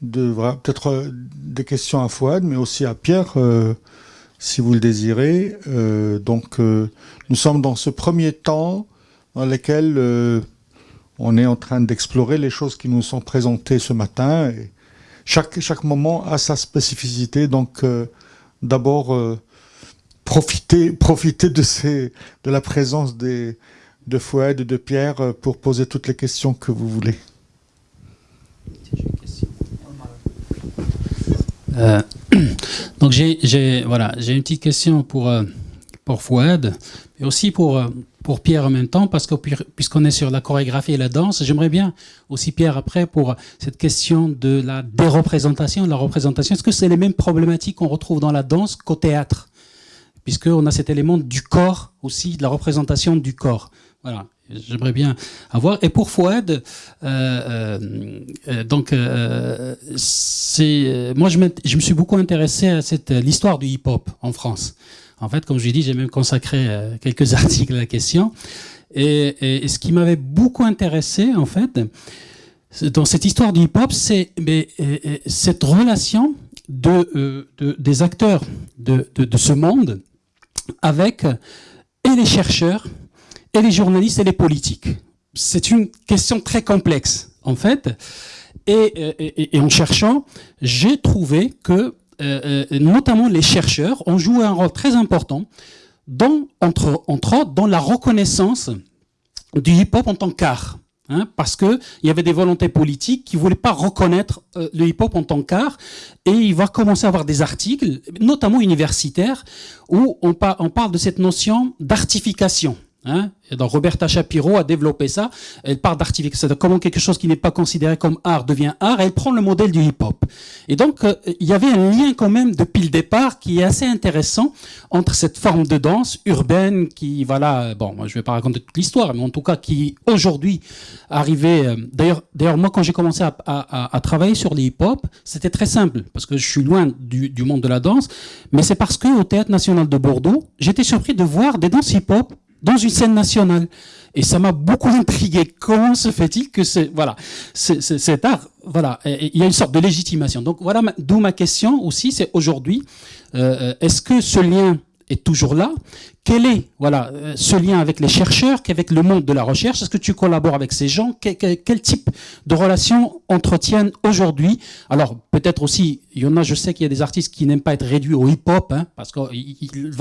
devra peut-être des questions à Fouad, mais aussi à Pierre, si vous le désirez. donc, nous sommes dans ce premier temps dans lequel on est en train d'explorer les choses qui nous sont présentées ce matin. Chaque, moment a sa spécificité. Donc, d'abord, profiter, de la présence des, de Fouad et de Pierre euh, pour poser toutes les questions que vous voulez. Euh, donc j'ai voilà, une petite question pour euh, pour Fouad et aussi pour pour Pierre en même temps parce que puisqu'on est sur la chorégraphie et la danse, j'aimerais bien aussi Pierre après pour cette question de la déreprésentation, la représentation. Est-ce que c'est les mêmes problématiques qu'on retrouve dans la danse qu'au théâtre, puisqu'on a cet élément du corps aussi, de la représentation du corps. Voilà, j'aimerais bien avoir. Et pour Fouad, euh, euh, euh donc, euh, c'est moi je, me suis beaucoup intéressé à cette l'histoire du hip-hop en France. En fait, comme je l'ai dit, j'ai même consacré quelques articles à la question. Et, et ce qui m'avait beaucoup intéressé, en fait, dans cette histoire du hip-hop, c'est cette relation de, de, des acteurs de, de, de ce monde avec et les chercheurs et les journalistes et les politiques. C'est une question très complexe, en fait. Et, en cherchant, j'ai trouvé que, euh, euh, notamment les chercheurs, ont joué un rôle très important, dans, entre, entre autres, dans la reconnaissance du hip-hop en tant qu'art. Hein, parce qu'il y avait des volontés politiques qui ne voulaient pas reconnaître euh, le hip-hop en tant qu'art. Et il va commencer à avoir des articles, notamment universitaires, où on parle de cette notion d'artification. Hein? Et donc Roberta Shapiro a développé ça. Elle parle d'artification, comment quelque chose qui n'est pas considéré comme art devient art. Elle prend le modèle du hip-hop. Et donc euh, il y avait un lien quand même depuis le départ qui est assez intéressant entre cette forme de danse urbaine qui, voilà, bon, moi je vais pas raconter toute l'histoire, mais en tout cas qui aujourd'hui arrivait. Euh, d'ailleurs, moi quand j'ai commencé à, à, à, travailler sur le hip-hop, c'était très simple parce que je suis loin du, du monde de la danse, mais c'est parce que au Théâtre National de Bordeaux, j'étais surpris de voir des danses hip-hop dans une scène nationale. Et ça m'a beaucoup intrigué. Comment se fait-il que c'est voilà, cet art, voilà, il y a une sorte de légitimation. Donc voilà, d'où ma question aussi, c'est aujourd'hui, euh, euh, est-ce que ce lien est toujours là. Quel est voilà, euh, ce lien avec les chercheurs, qu'avec le monde de la recherche? Est-ce que tu collabores avec ces gens? Quel, type de relations entretiennent aujourd'hui? Alors, peut-être aussi, il y en a, je sais qu'il y a des artistes qui n'aiment pas être réduits au hip-hop, hein, parce que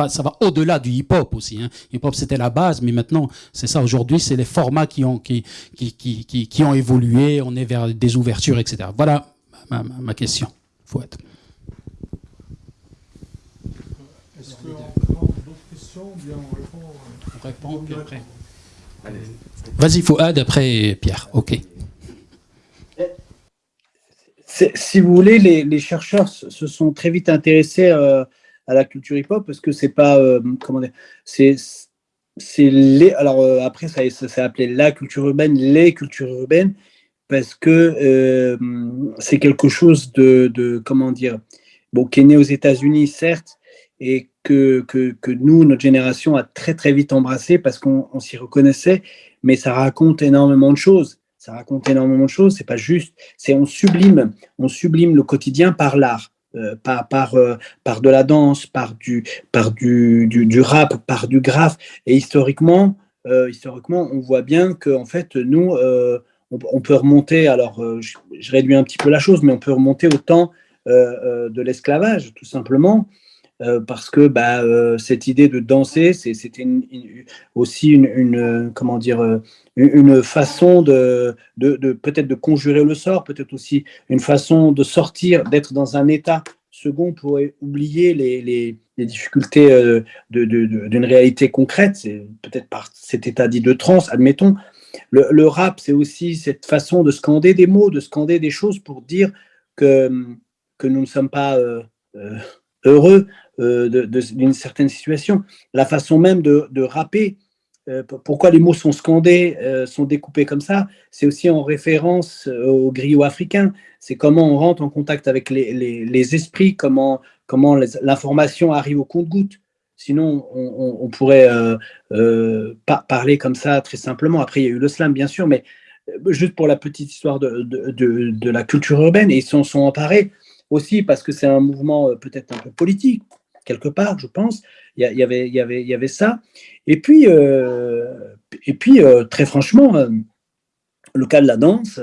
ça va au-delà du hip-hop aussi. Hein. Hip-hop, c'était la base, mais maintenant, c'est ça, aujourd'hui, c'est les formats qui ont, qui, qui, qui, ont évolué, on est vers des ouvertures, etc. Voilà ma, ma, ma question. Faut être. Vas-y, Fouad, après Pierre. OK. Si vous voulez, les, chercheurs se sont très vite intéressés euh, à la culture hip-hop parce que c'est pas. Euh, comment dire C'est. Les, alors euh, après, ça, s'est appelé la culture urbaine, les cultures urbaines, parce que c'est quelque chose de, de, comment dire, bon, qui est né aux États-Unis, certes, et que, que, que, nous, notre génération, a très très vite embrassé parce qu'on s'y reconnaissait, mais ça raconte énormément de choses. Ça raconte énormément de choses, c'est pas juste, c'est on sublime, on sublime le quotidien par l'art. Euh, par, par, euh, par de la danse, par du, par du, du, rap, par du graphe. Et historiquement, euh, historiquement, on voit bien que en fait, nous, on, peut remonter. Alors, je, réduis un petit peu la chose, mais on peut remonter au temps de l'esclavage, tout simplement. Euh, parce que bah, euh, cette idée de danser, c'était aussi une, euh, façon de, peut-être de conjurer le sort, peut-être aussi une façon de sortir, d'être dans un état second pour oublier les, difficultés d'une réalité concrète, peut-être par cet état dit de transe, admettons. Le, rap, c'est aussi cette façon de scander des mots, de scander des choses pour dire que nous ne sommes pas heureux d'une certaine situation. La façon même de, de rapper, pourquoi les mots sont scandés, sont découpés comme ça, c'est aussi en référence au griot africain. C'est comment on rentre en contact avec les, les, esprits, comment, comment l'information arrive au compte-goutte. Sinon, on, pourrait euh, euh, parler comme ça très simplement. Après, il y a eu le slam, bien sûr, mais euh, juste pour la petite histoire de, de, la culture urbaine, ils s'en sont emparés aussi parce que c'est un mouvement peut-être un peu politique, quelque part, je pense. Il y, avait, y, avait, y avait ça. Et puis, et puis très franchement, le cas de la danse,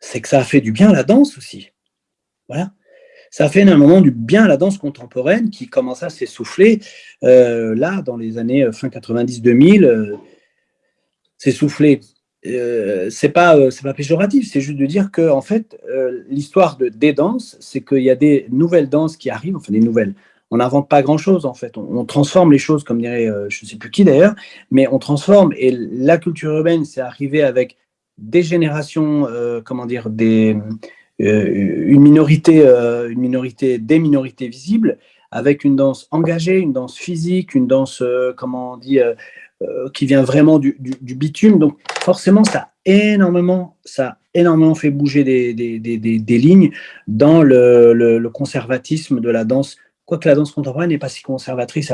c'est que ça a fait du bien à la danse aussi. Voilà ça a fait énormément du bien à la danse contemporaine qui commença à s'essouffler euh, là, dans les années euh, fin 90-2000, euh, s'essouffler. Euh, c'est pas c'est pas péjoratif, c'est juste de dire que en fait l'histoire de des danses, c'est qu'il y a des nouvelles danses qui arrivent, enfin des nouvelles. On n'invente pas grand chose en fait, on, transforme les choses comme dirait je ne sais plus qui d'ailleurs, mais on transforme et la culture urbaine c'est arrivé avec des générations, comment dire, des euh, une minorité, euh, une minorité, des minorités visibles, avec une danse engagée, une danse physique, une danse, euh, comment on dit, qui vient vraiment du, bitume. Donc forcément, ça a énormément, ça énormément fait bouger des lignes dans le, le, conservatisme de la danse. Quoique la danse contemporaine n'est pas si conservatrice,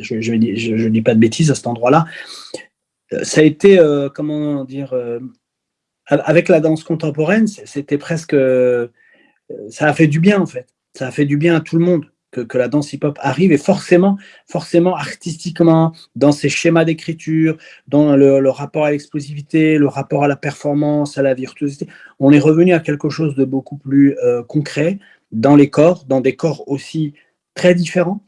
je ne je, je, dis pas de bêtises à cet endroit-là. Ça a été, comment dire, avec la danse contemporaine, c'était presque, euh, ça a fait du bien en fait. Ça a fait du bien à tout le monde que, la danse hip-hop arrive et forcément, forcément artistiquement, dans ses schémas d'écriture, dans le, rapport à l'explosivité, le rapport à la performance, à la virtuosité, on est revenu à quelque chose de beaucoup plus euh, concret dans les corps, dans des corps aussi très différents.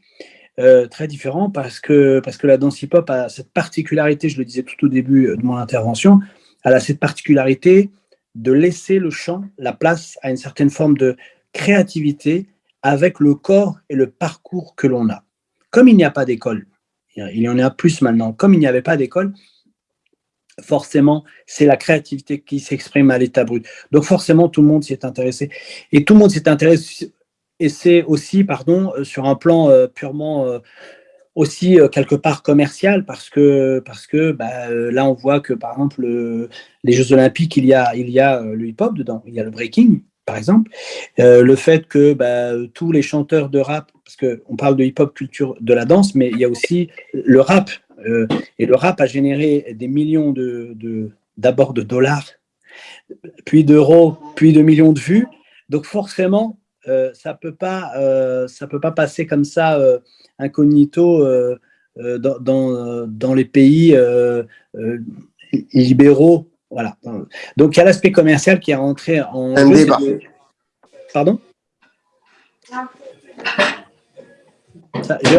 Euh, très différents parce que, parce que la danse hip-hop a cette particularité, je le disais tout au début de mon intervention, elle a cette particularité de laisser le chant la place à une certaine forme de créativité avec le corps et le parcours que l'on a. Comme il n'y a pas d'école, il y en a plus maintenant, comme il n'y avait pas d'école, forcément, c'est la créativité qui s'exprime à l'état brut. Donc forcément, tout le monde s'y est intéressé. Et tout le monde s'est intéressé, et c'est aussi, pardon, euh, sur un plan euh, purement euh, aussi quelque part commercial parce que, parce que bah, là, on voit que, par exemple, les Jeux Olympiques, il y a, il y a le hip-hop dedans, il y a le breaking, par exemple. le fait que bah, tous les chanteurs de rap, parce qu'on parle de hip-hop culture de la danse, mais il y a aussi le rap. et le rap a généré des millions de, d'abord de, dollars, puis d'euros, puis de millions de vues. Donc forcément, ça ne peut, pas, ça peut pas passer comme ça incognito euh, euh, dans, euh, dans, les pays libéraux. Voilà. Donc, il y a l'aspect commercial qui est rentré en Un débat. Pardon?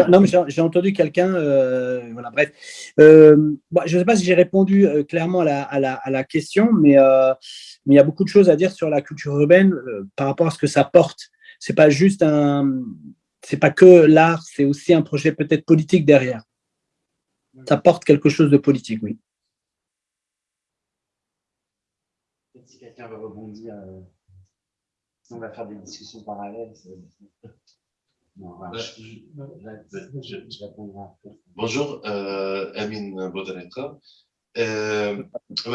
Non, mais j'ai entendu quelqu'un, voilà, bref. je ne sais pas si j'ai répondu clairement à la, à, la, à la, question, mais, mais il y a beaucoup de choses à dire sur la culture urbaine par rapport à ce que ça porte. C'est pas juste un, c'est pas que l'art, c'est aussi un projet peut-être politique derrière. Ça porte quelque chose de politique, oui. Si quelqu'un veut rebondir, euh, on va faire des discussions parallèles. Bonjour, euh, Amine Bodareka. Euh,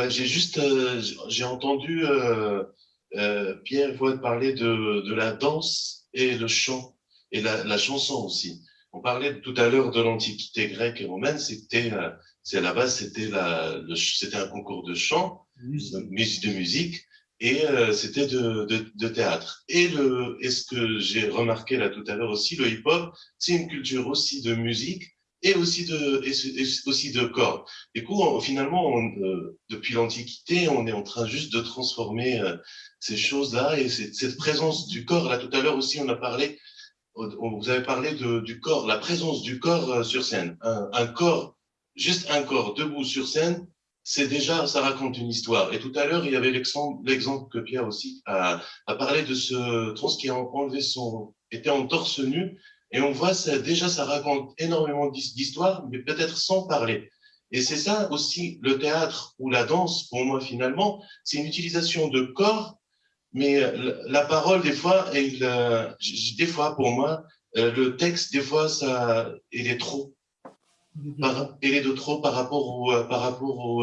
j'ai juste, euh, j'ai entendu euh, Pierre Voigt parler de, de la danse et le chant et la, la, chanson aussi. On parlait tout à l'heure de l'antiquité grecque et romaine, c'était, euh, c'est à la base, c'était la, c'était un concours de chant, musique. de musique, et euh, c'était de, de, de, théâtre. Et le, et ce que j'ai remarqué là tout à l'heure aussi, le hip-hop, c'est une culture aussi de musique et aussi de, et, aussi de corps. Du coup, finalement, euh, depuis l'Antiquité, on est en train juste de transformer ces choses-là et cette, présence du corps. Là, tout à l'heure aussi, on a parlé vous avez parlé du corps, la présence du corps euh, sur scène. Un, corps, juste un corps debout sur scène, c'est déjà, ça raconte une histoire. Et tout à l'heure, il y avait l'exemple que Pierre aussi a, a, parlé de ce trans qui a enlevé son, était en torse nu. Et on voit, ça, déjà, ça raconte énormément d'histoires, mais peut-être sans parler. Et c'est ça aussi, le théâtre ou la danse, pour moi, finalement, c'est une utilisation de corps mais la parole, des fois, il, des fois, pour moi, le texte, des fois, ça, il est trop. il est de trop par rapport au, par rapport au,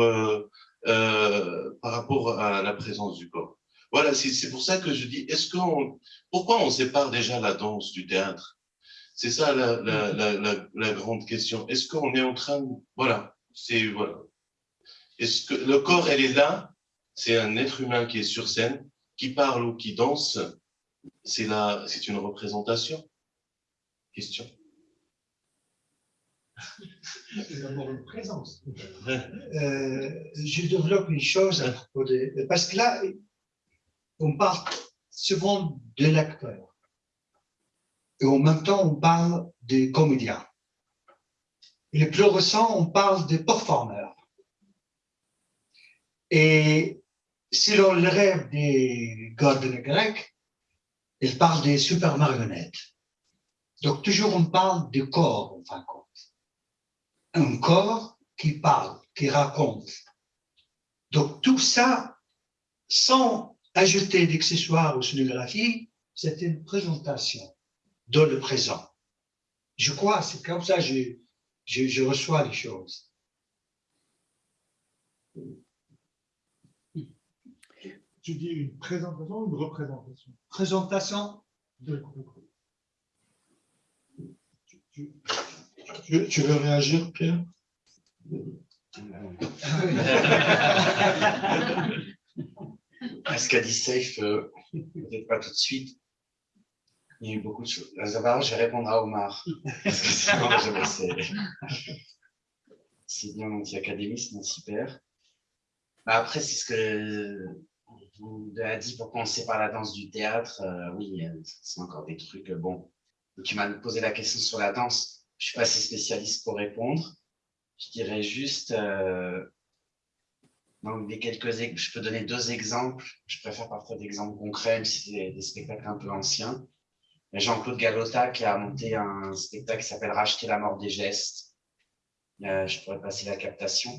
par rapport à la présence du corps. Voilà, c'est pour ça que je dis, est-ce qu'on, pourquoi on sépare déjà la danse du théâtre? C'est ça la, la, la, la, grande question. Est-ce qu'on est en train, de, voilà, c'est voilà. Est-ce que le corps, elle est là? C'est un être humain qui est sur scène, qui parle ou qui danse. C'est là, c'est une représentation. Question. C'est d'abord une présence. Euh, je développe une chose à propos de, parce que là, on parle souvent de l'acteur. Et en même temps, on parle des comédiens. Et le plus récent, on parle des performeurs. Et si l'on rêve des gardes grecs, ils parlent des super marionnettes. Donc toujours on parle du corps, en fin de compte. Un corps qui parle, qui raconte. Donc tout ça, sans ajouter d'accessoires ou scénographie, c'est une présentation dans le présent. Je crois, c'est comme ça que je, je, je, reçois les choses. Tu dis une présentation ou une représentation? Présentation de tu, tu veux réagir, Pierre? Ce qu'a dit Safe, euh, peut-être pas tout de suite. Il y a eu beaucoup de choses. D'abord, je vais répondre à Omar. Parce que sinon, je C'est bien l'anti-académisme, mon super. Bah, après, c'est ce que vous avez dit, pourquoi on sépare la danse du théâtre. Euh, oui, euh, c'est encore des trucs. bon, tu m'as posé la question sur la danse. Je suis pas assez spécialiste pour répondre. Je dirais juste, donc, des quelques, je peux donner deux exemples. Je préfère parfois d'exemples concrets, même si c'est des, spectacles un peu anciens. Jean-Claude Galota qui a monté un spectacle qui s'appelle Racheter la mort des gestes. Euh, je pourrais passer la captation,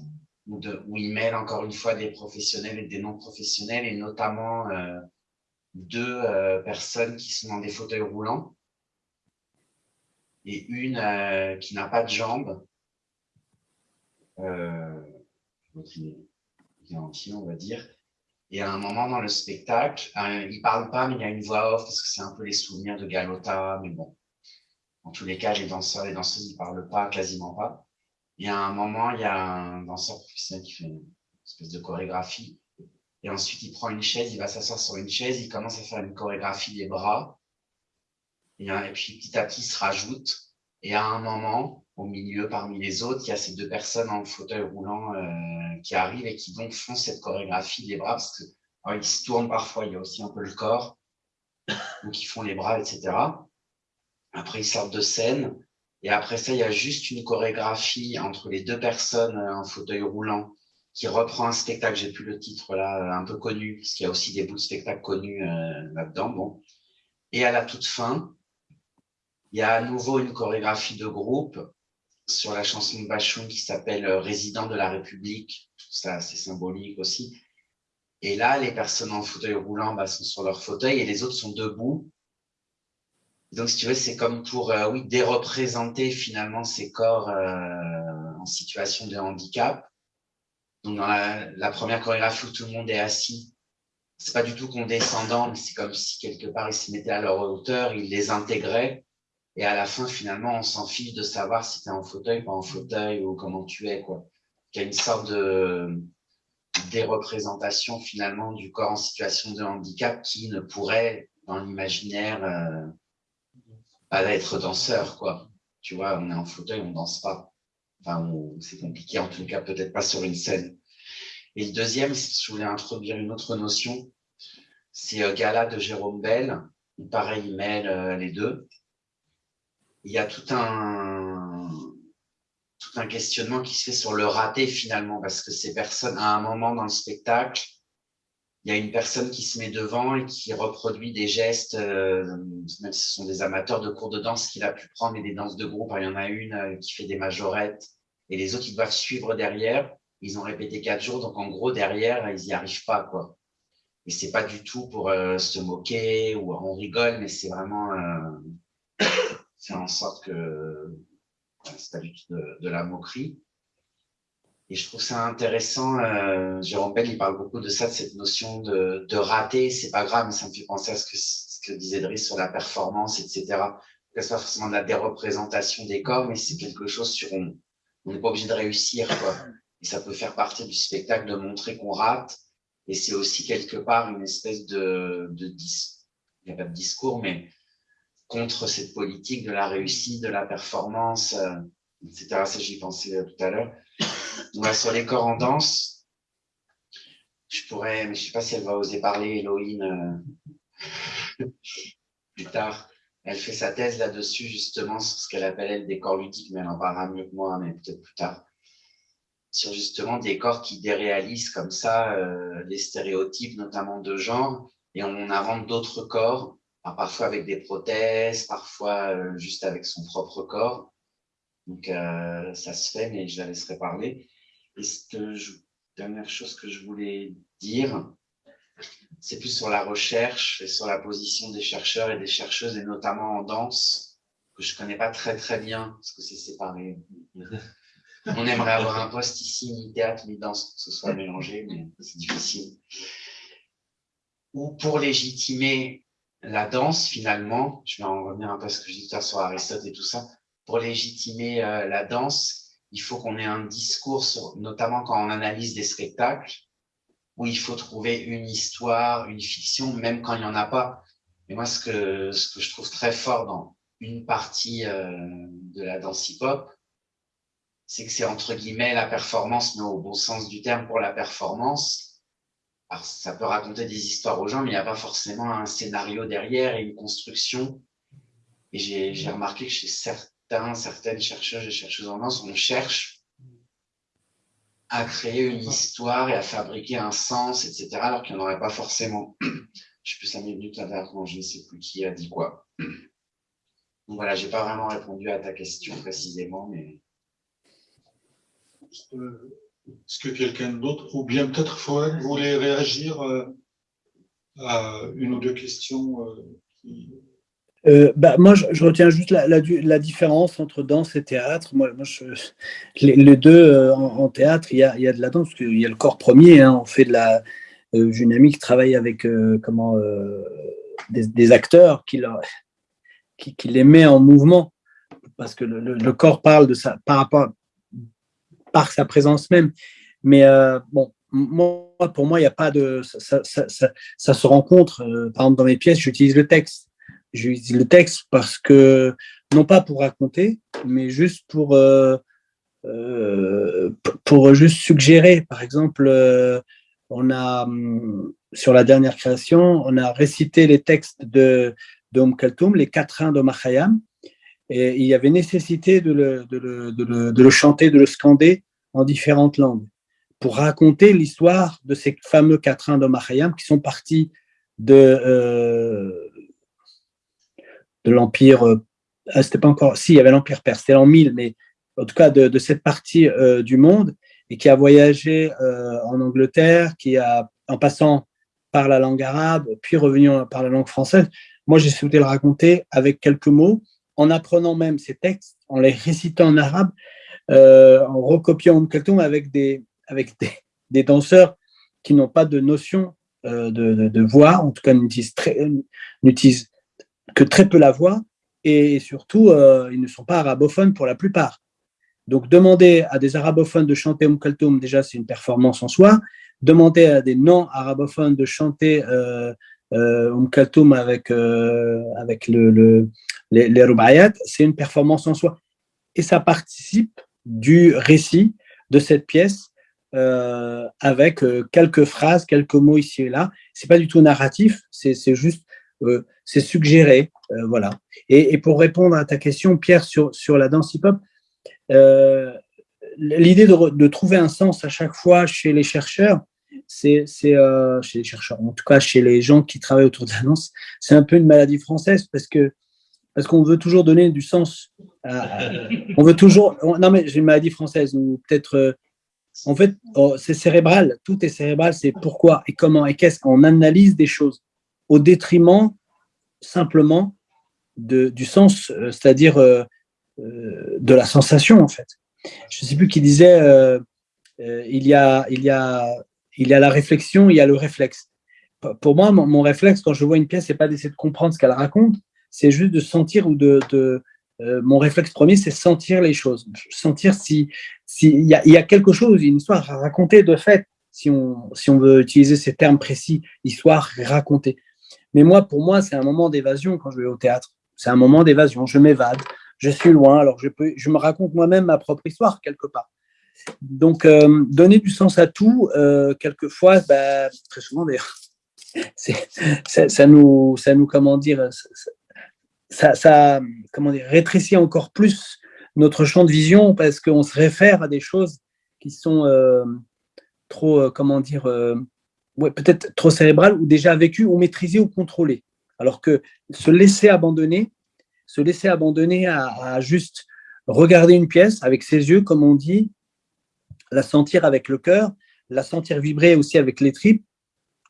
où, il mêle encore une fois des professionnels et des non-professionnels, et notamment euh, deux euh, personnes qui sont dans des fauteuils roulants, et une euh, qui n'a pas de jambes. Euh, entier, on va dire. Et à un moment dans le spectacle, euh, il parle pas, mais il y a une voix off parce que c'est un peu les souvenirs de Galota, mais bon. En tous les cas, les danseurs, les danseuses, ils parlent pas, quasiment pas. Et à un moment, il y a un danseur professionnel qui fait une espèce de chorégraphie. Et ensuite, il prend une chaise, il va s'asseoir sur une chaise, il commence à faire une chorégraphie des bras. Et, et puis, petit à petit, il se rajoute. Et à un moment, au milieu, parmi les autres, il y a ces deux personnes en fauteuil roulant euh, qui arrivent et qui donc font cette chorégraphie des bras parce que ils se tournent parfois, il y a aussi un peu le corps, donc ils font les bras, etc. Après, ils sortent de scène et après ça, il y a juste une chorégraphie entre les deux personnes en fauteuil roulant qui reprend un spectacle, j'ai plus le titre là, un peu connu, parce qu'il y a aussi des bouts de spectacle connus euh, là-dedans. Bon. Et à la toute fin, il y a à nouveau une chorégraphie de groupe sur la chanson de Bachoun qui s'appelle euh, Résident de la République. Ça, assez symbolique aussi. Et là, les personnes en fauteuil roulant bah, sont sur leur fauteuil et les autres sont debout. Donc, si tu veux, c'est comme pour, euh, oui, déreprésenter finalement ces corps euh, en situation de handicap. Donc, dans la, la, première chorégraphie où tout le monde est assis, c'est pas du tout condescendant, mais c'est comme si quelque part ils se mettaient à leur hauteur, ils les intégraient et à la fin, finalement, on s'en fiche de savoir si tu es en fauteuil, pas en fauteuil ou comment tu es, quoi. Il y a une sorte de des représentations finalement du corps en situation de handicap qui ne pourrait, dans l'imaginaire, euh, pas être danseur, quoi. Tu vois, on est en fauteuil, on danse pas. Enfin, c'est compliqué, en tout cas, peut-être pas sur une scène. Et le deuxième, si je voulais introduire une autre notion, c'est euh, Gala de Jérôme Bell. Pareil, il mêle euh, les deux il y a tout un, tout un questionnement qui se fait sur le raté finalement, parce que ces personnes, à un moment dans le spectacle, il y a une personne qui se met devant et qui reproduit des gestes, euh, même si ce sont des amateurs de cours de danse qu'il a pu prendre et des danses de groupe. Il y en a une euh, qui fait des majorettes et les autres, ils doivent suivre derrière. Ils ont répété quatre jours, donc en gros, derrière, ils n'y arrivent pas. quoi. Et c'est pas du tout pour se moquer ou on rigole, mais c'est vraiment faire en sorte que c'est pas du tout de, la moquerie. Et je trouve ça intéressant. Euh, Jérôme Bell, il parle beaucoup de ça, de cette notion de, de rater. C'est pas grave, mais ça me fait penser à ce que, ce que disait Driss sur la performance, etc. C'est pas forcément de la déreprésentation des corps, mais c'est quelque chose sur on n'est pas obligé de réussir, quoi. Et ça peut faire partie du spectacle de montrer qu'on rate. Et c'est aussi quelque part une espèce de, de dis, il n'y a pas de discours, mais contre cette politique de la réussite, de la performance, euh, etc. Ça, j'y pensais euh, tout à l'heure. sur les corps en danse, je pourrais, mais je sais pas si elle va oser parler, Elohim, euh, plus tard. Elle fait sa thèse là-dessus, justement, sur ce qu'elle appelle, elle, des corps ludiques, mais elle en parlera mieux que moi, mais peut-être plus tard. Sur justement des corps qui déréalisent comme ça les stéréotypes, notamment de genre, et on invente d'autres corps parfois avec des prothèses, parfois euh, juste avec son propre corps. Donc, euh, ça se fait, mais je la laisserai parler. Et ce que je, dernière chose que je voulais dire, c'est plus sur la recherche et sur la position des chercheurs et des chercheuses, et notamment en danse, que je connais pas très très bien, parce que c'est séparé. On aimerait avoir un poste ici, ni théâtre, ni danse, que ce soit mélangé, mais c'est difficile. Ou pour légitimer la danse, finalement, je vais en revenir un peu à ce que je disais sur Aristote et tout ça, pour légitimer euh, la danse, il faut qu'on ait un discours, notamment quand on analyse des spectacles, où il faut trouver une histoire, une fiction, même quand il n'y en a pas. Et moi, ce que, ce que je trouve très fort dans une partie euh, de la danse hip-hop, c'est que c'est entre guillemets la performance, mais au bon sens du terme pour la performance, alors, ça peut raconter des histoires aux gens, mais il n'y a pas forcément un scénario derrière et une construction. Et j'ai remarqué que chez certains, certaines chercheurs et chercheuses en danse, on cherche à créer une histoire et à fabriquer un sens, etc., alors qu'il n'y en aurait pas forcément. Je sais plus cinq minutes là je ne sais plus qui a dit quoi. Donc voilà, j'ai pas vraiment répondu à ta question précisément, mais. Euh, est-ce que quelqu'un d'autre, ou bien peut-être Fouad voulait réagir euh, à une ou deux questions euh, euh, bah, moi, je, retiens juste la, différence entre danse et théâtre. Moi, les, deux, en, théâtre, il y, a, de la danse, parce qu'il y a le corps premier. Hein, on fait de la. J'ai une amie qui travaille avec comment, des, acteurs qui, les met en mouvement, parce que le, corps parle de ça par rapport, par sa présence même. Mais euh, bon, pour moi, il n'y a pas de. Ça, ça, se rencontre. Euh, par exemple, dans mes pièces, j'utilise le texte. J'utilise le texte parce que, non pas pour raconter, mais juste pour, euh, pour juste suggérer. Par exemple, on a, sur la dernière création, on a récité les textes de d'Om Kaltoum, les quatrains de Mahayam, et il y avait nécessité de le, de le, de le, de le chanter, de le scander en différentes langues pour raconter l'histoire de ces fameux quatrains de Mahayam qui sont partis de, euh, de l'Empire, euh, ah, c'était pas encore, si, il y avait l'Empire perse, c'était l'an 1000, mais en tout cas de, cette partie euh, du monde, et qui a voyagé en Angleterre, qui a, en passant par la langue arabe, puis revenu par la langue française. Moi, j'ai souhaité le raconter avec quelques mots, en apprenant même ces textes, en les récitant en arabe, euh, en recopiant Kaltoum avec des, avec des, des danseurs qui n'ont pas de notion euh, de, de, voix, en tout cas n'utilisent que très peu la voix, et surtout, euh, ils ne sont pas arabophones pour la plupart. Donc, demander à des arabophones de chanter Om Kaltoum, déjà, c'est une performance en soi. Demander à des non-arabophones de chanter euh, euh, Kaltoum avec, avec le, le, les, les c'est une performance en soi. Et ça participe du récit de cette pièce euh, avec euh, quelques phrases, quelques mots ici et là. C'est pas du tout narratif, c'est juste, euh, c'est suggéré, voilà. Et, pour répondre à ta question, Pierre, sur, sur la danse hip-hop, l'idée de, de, trouver un sens à chaque fois chez les chercheurs, c'est chez les chercheurs, en tout cas chez les gens qui travaillent autour de la danse, c'est un peu une maladie française parce que parce qu'on veut toujours donner du sens. on veut toujours. non, mais j'ai une maladie française, ou peut-être. Euh, En fait, oh, c'est cérébral, tout est cérébral, c'est pourquoi et comment et qu'est-ce qu'on analyse des choses au détriment simplement de, du sens, euh, c'est-à-dire euh, euh, de la sensation en fait. Je ne sais plus qui disait, il, y a, il, y a, il y a la réflexion, il y a le réflexe. Pour moi, mon, réflexe quand je vois une pièce, c'est pas d'essayer de comprendre ce qu'elle raconte, c'est juste de sentir ou de, euh, mon réflexe premier, c'est sentir les choses, sentir si s'il y, a, y a quelque chose, une histoire à raconter de fait, si on, si on veut utiliser ces termes précis, histoire racontée. Mais moi, pour moi, c'est un moment d'évasion quand je vais au théâtre. C'est un moment d'évasion. Je m'évade, je suis loin, alors je, peux, je me raconte moi-même ma propre histoire quelque part. Donc, euh, donner du sens à tout, euh, quelquefois, bah, très souvent d'ailleurs, ça, nous, ça nous, comment dire, ça, comment dire, rétrécit encore plus notre champ de vision parce qu'on se réfère à des choses qui sont euh, trop, euh, comment dire, euh, peut-être trop cérébrales ou déjà vécues ou maîtrisées ou contrôlées. Alors que se laisser abandonner, se laisser abandonner à, juste regarder une pièce avec ses yeux, comme on dit, la sentir avec le cœur, la sentir vibrer aussi avec les tripes,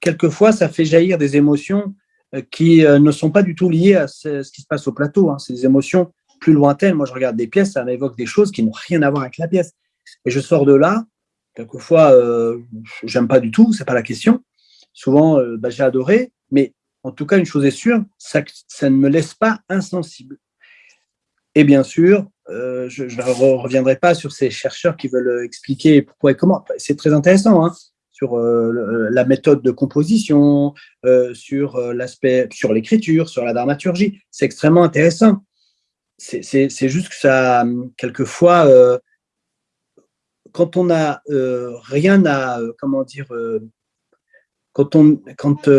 quelquefois ça fait jaillir des émotions euh, qui euh, ne sont pas du tout liées à ce, qui se passe au plateau. Hein. C'est des émotions plus lointaines. Moi, je regarde des pièces, ça m'évoque des choses qui n'ont rien à voir avec la pièce. Et je sors de là, quelquefois, euh, j'aime pas du tout, c'est pas la question. Souvent, bah, j'ai adoré, mais en tout cas, une chose est sûre, ça ne me laisse pas insensible. Et bien sûr, euh, je ne reviendrai pas sur ces chercheurs qui veulent expliquer pourquoi et comment. C'est très intéressant, hein sur euh, la méthode de composition, euh, sur euh, l'aspect, sur l'écriture, sur la dramaturgie. C'est extrêmement intéressant. C'est juste que ça, quelquefois, quand on n'a rien à, comment dire, quand, on, quand,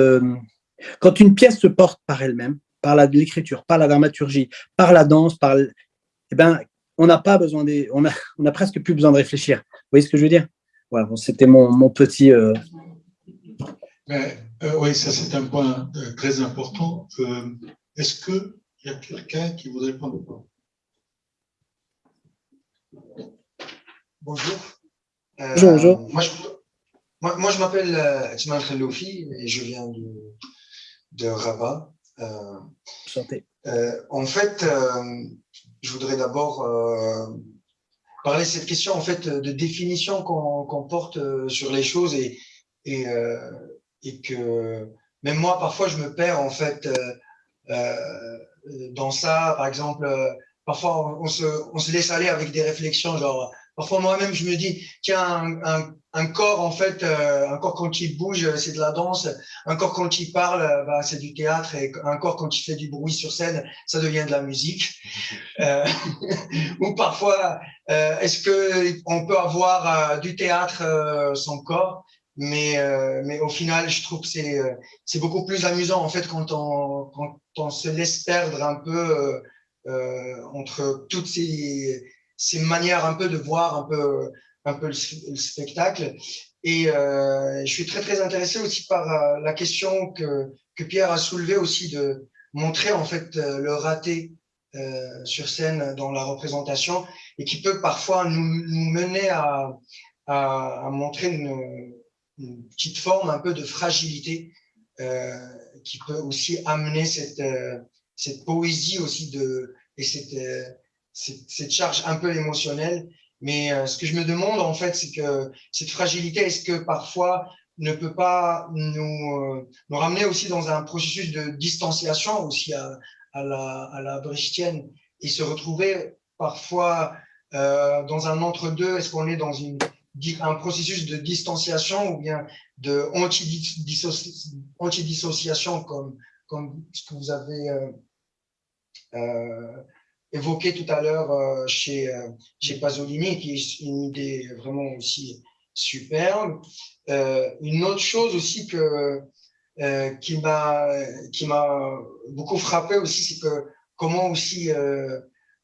quand une pièce se porte par elle-même, par l'écriture, par la dramaturgie, par la danse, par, eh ben, on n'a pas besoin des, on a, on a presque plus besoin de réfléchir. Vous voyez ce que je veux dire? Voilà, c'était mon, mon, petit. Euh... Mais, euh, oui, ça c'est un point euh, très important. Est-ce qu'il y a quelqu'un qui voudrait prendre Bonjour. bonjour, bonjour. Moi, je, moi, moi, je m'appelle Ismaël Khaloufi et je viens de, de Rabat. Santé. en fait, je voudrais d'abord parler de cette question en fait de définition qu'on porte euh, sur les choses et et, euh, et que même moi parfois je me perds en fait euh, euh dans ça par exemple parfois on se on se laisse aller avec des réflexions genre parfois moi-même je me dis tiens un, un, un corps en fait euh, un corps quand il bouge c'est de la danse. Un corps quand il parle bah, c'est du théâtre. Et un corps quand il fait du bruit sur scène ça devient de la musique. Euh, ou parfois euh, est-ce que on peut avoir euh, du théâtre euh, sans corps? Mais mais au final je trouve que c'est c'est beaucoup plus amusant en fait quand on quand on se laisse perdre un peu entre toutes ces ces manières un peu de voir un peu un peu le, spectacle. Et euh, je suis très très intéressé aussi par euh, la question que, que Pierre a soulevée aussi de montrer en fait euh, le raté euh, sur scène dans la représentation et qui peut parfois nous, nous mener à, à, à montrer une, une, petite forme un peu de fragilité euh, qui peut aussi amener cette, euh, cette poésie aussi de et cette, cette, charge un peu émotionnelle. Mais euh, ce que je me demande, en fait, c'est que cette fragilité, est-ce que parfois ne peut pas nous, euh, nous ramener aussi dans un processus de distanciation aussi à, à la, à la et se retrouver parfois euh, dans un entre-deux? Est-ce qu'on est dans une, un processus de distanciation ou bien de anti-dissociation comme, comme ce que vous avez euh, euh, évoqué tout à l'heure euh, chez, euh, chez Pasolini, qui est une idée vraiment aussi superbe. Euh, une autre chose aussi que, qui m'a beaucoup frappé aussi, c'est que comment aussi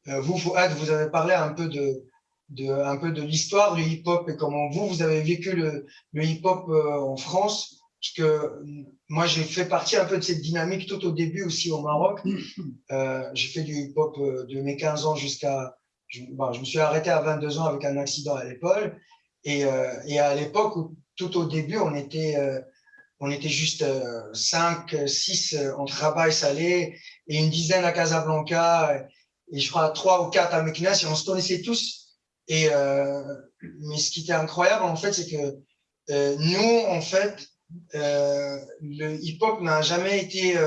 vous, vous, avez parlé un peu de, de de l'histoire du hip-hop et comment vous, vous avez vécu le, le hip-hop en France parce que moi, j'ai fait partie un peu de cette dynamique tout au début aussi au Maroc. Euh, j'ai fait du hip-hop euh, de mes 15 ans jusqu'à... Je, bon, je me suis arrêté à 22 ans avec un accident à l'épaule. Et, et à l'époque, tout au début, on était, on était juste 5, 6 en travail salé et une dizaine à Casablanca et je crois trois ou quatre à Meknes et on se connaissait tous. Et mais ce qui était incroyable en fait, c'est que nous en fait, le hip-hop n'a jamais été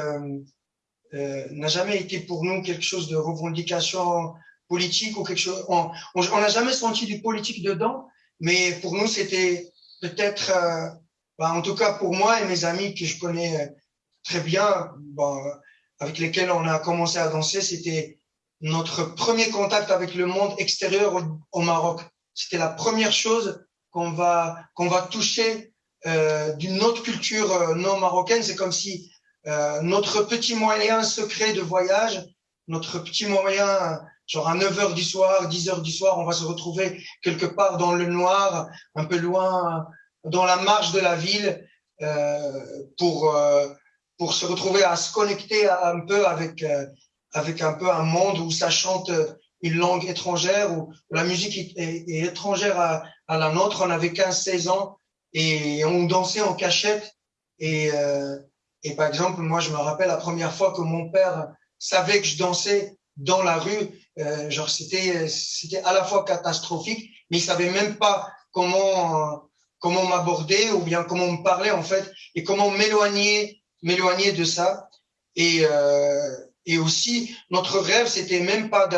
euh, n'a jamais été pour nous quelque chose de revendication politique ou quelque chose. On n'a jamais senti du politique dedans, mais pour nous, c'était peut-être, euh, bah, en tout cas pour moi et mes amis que je connais très bien, bah, avec lesquels on a commencé à danser, c'était notre premier contact avec le monde extérieur au, au Maroc. C'était la première chose qu'on va qu'on va toucher euh, d'une autre culture euh, non marocaine. C'est comme si euh, notre petit moyen secret de voyage, notre petit moyen, genre à 9 heures du soir, 10 heures du soir, on va se retrouver quelque part dans le noir, un peu loin, dans la marge de la ville, euh, pour euh, pour se retrouver à se connecter un peu avec euh, avec un peu un monde où ça chante une langue étrangère, où la musique est, est, étrangère à, à, la nôtre. On avait 15-16 ans et on dansait en cachette et euh, et par exemple, moi, je me rappelle la première fois que mon père savait que je dansais dans la rue, euh, genre c'était c'était à la fois catastrophique, mais il savait même pas comment comment m'aborder ou bien comment me parler en fait et comment m'éloigner m'éloigner de ça. Et euh, et aussi notre rêve c'était même pas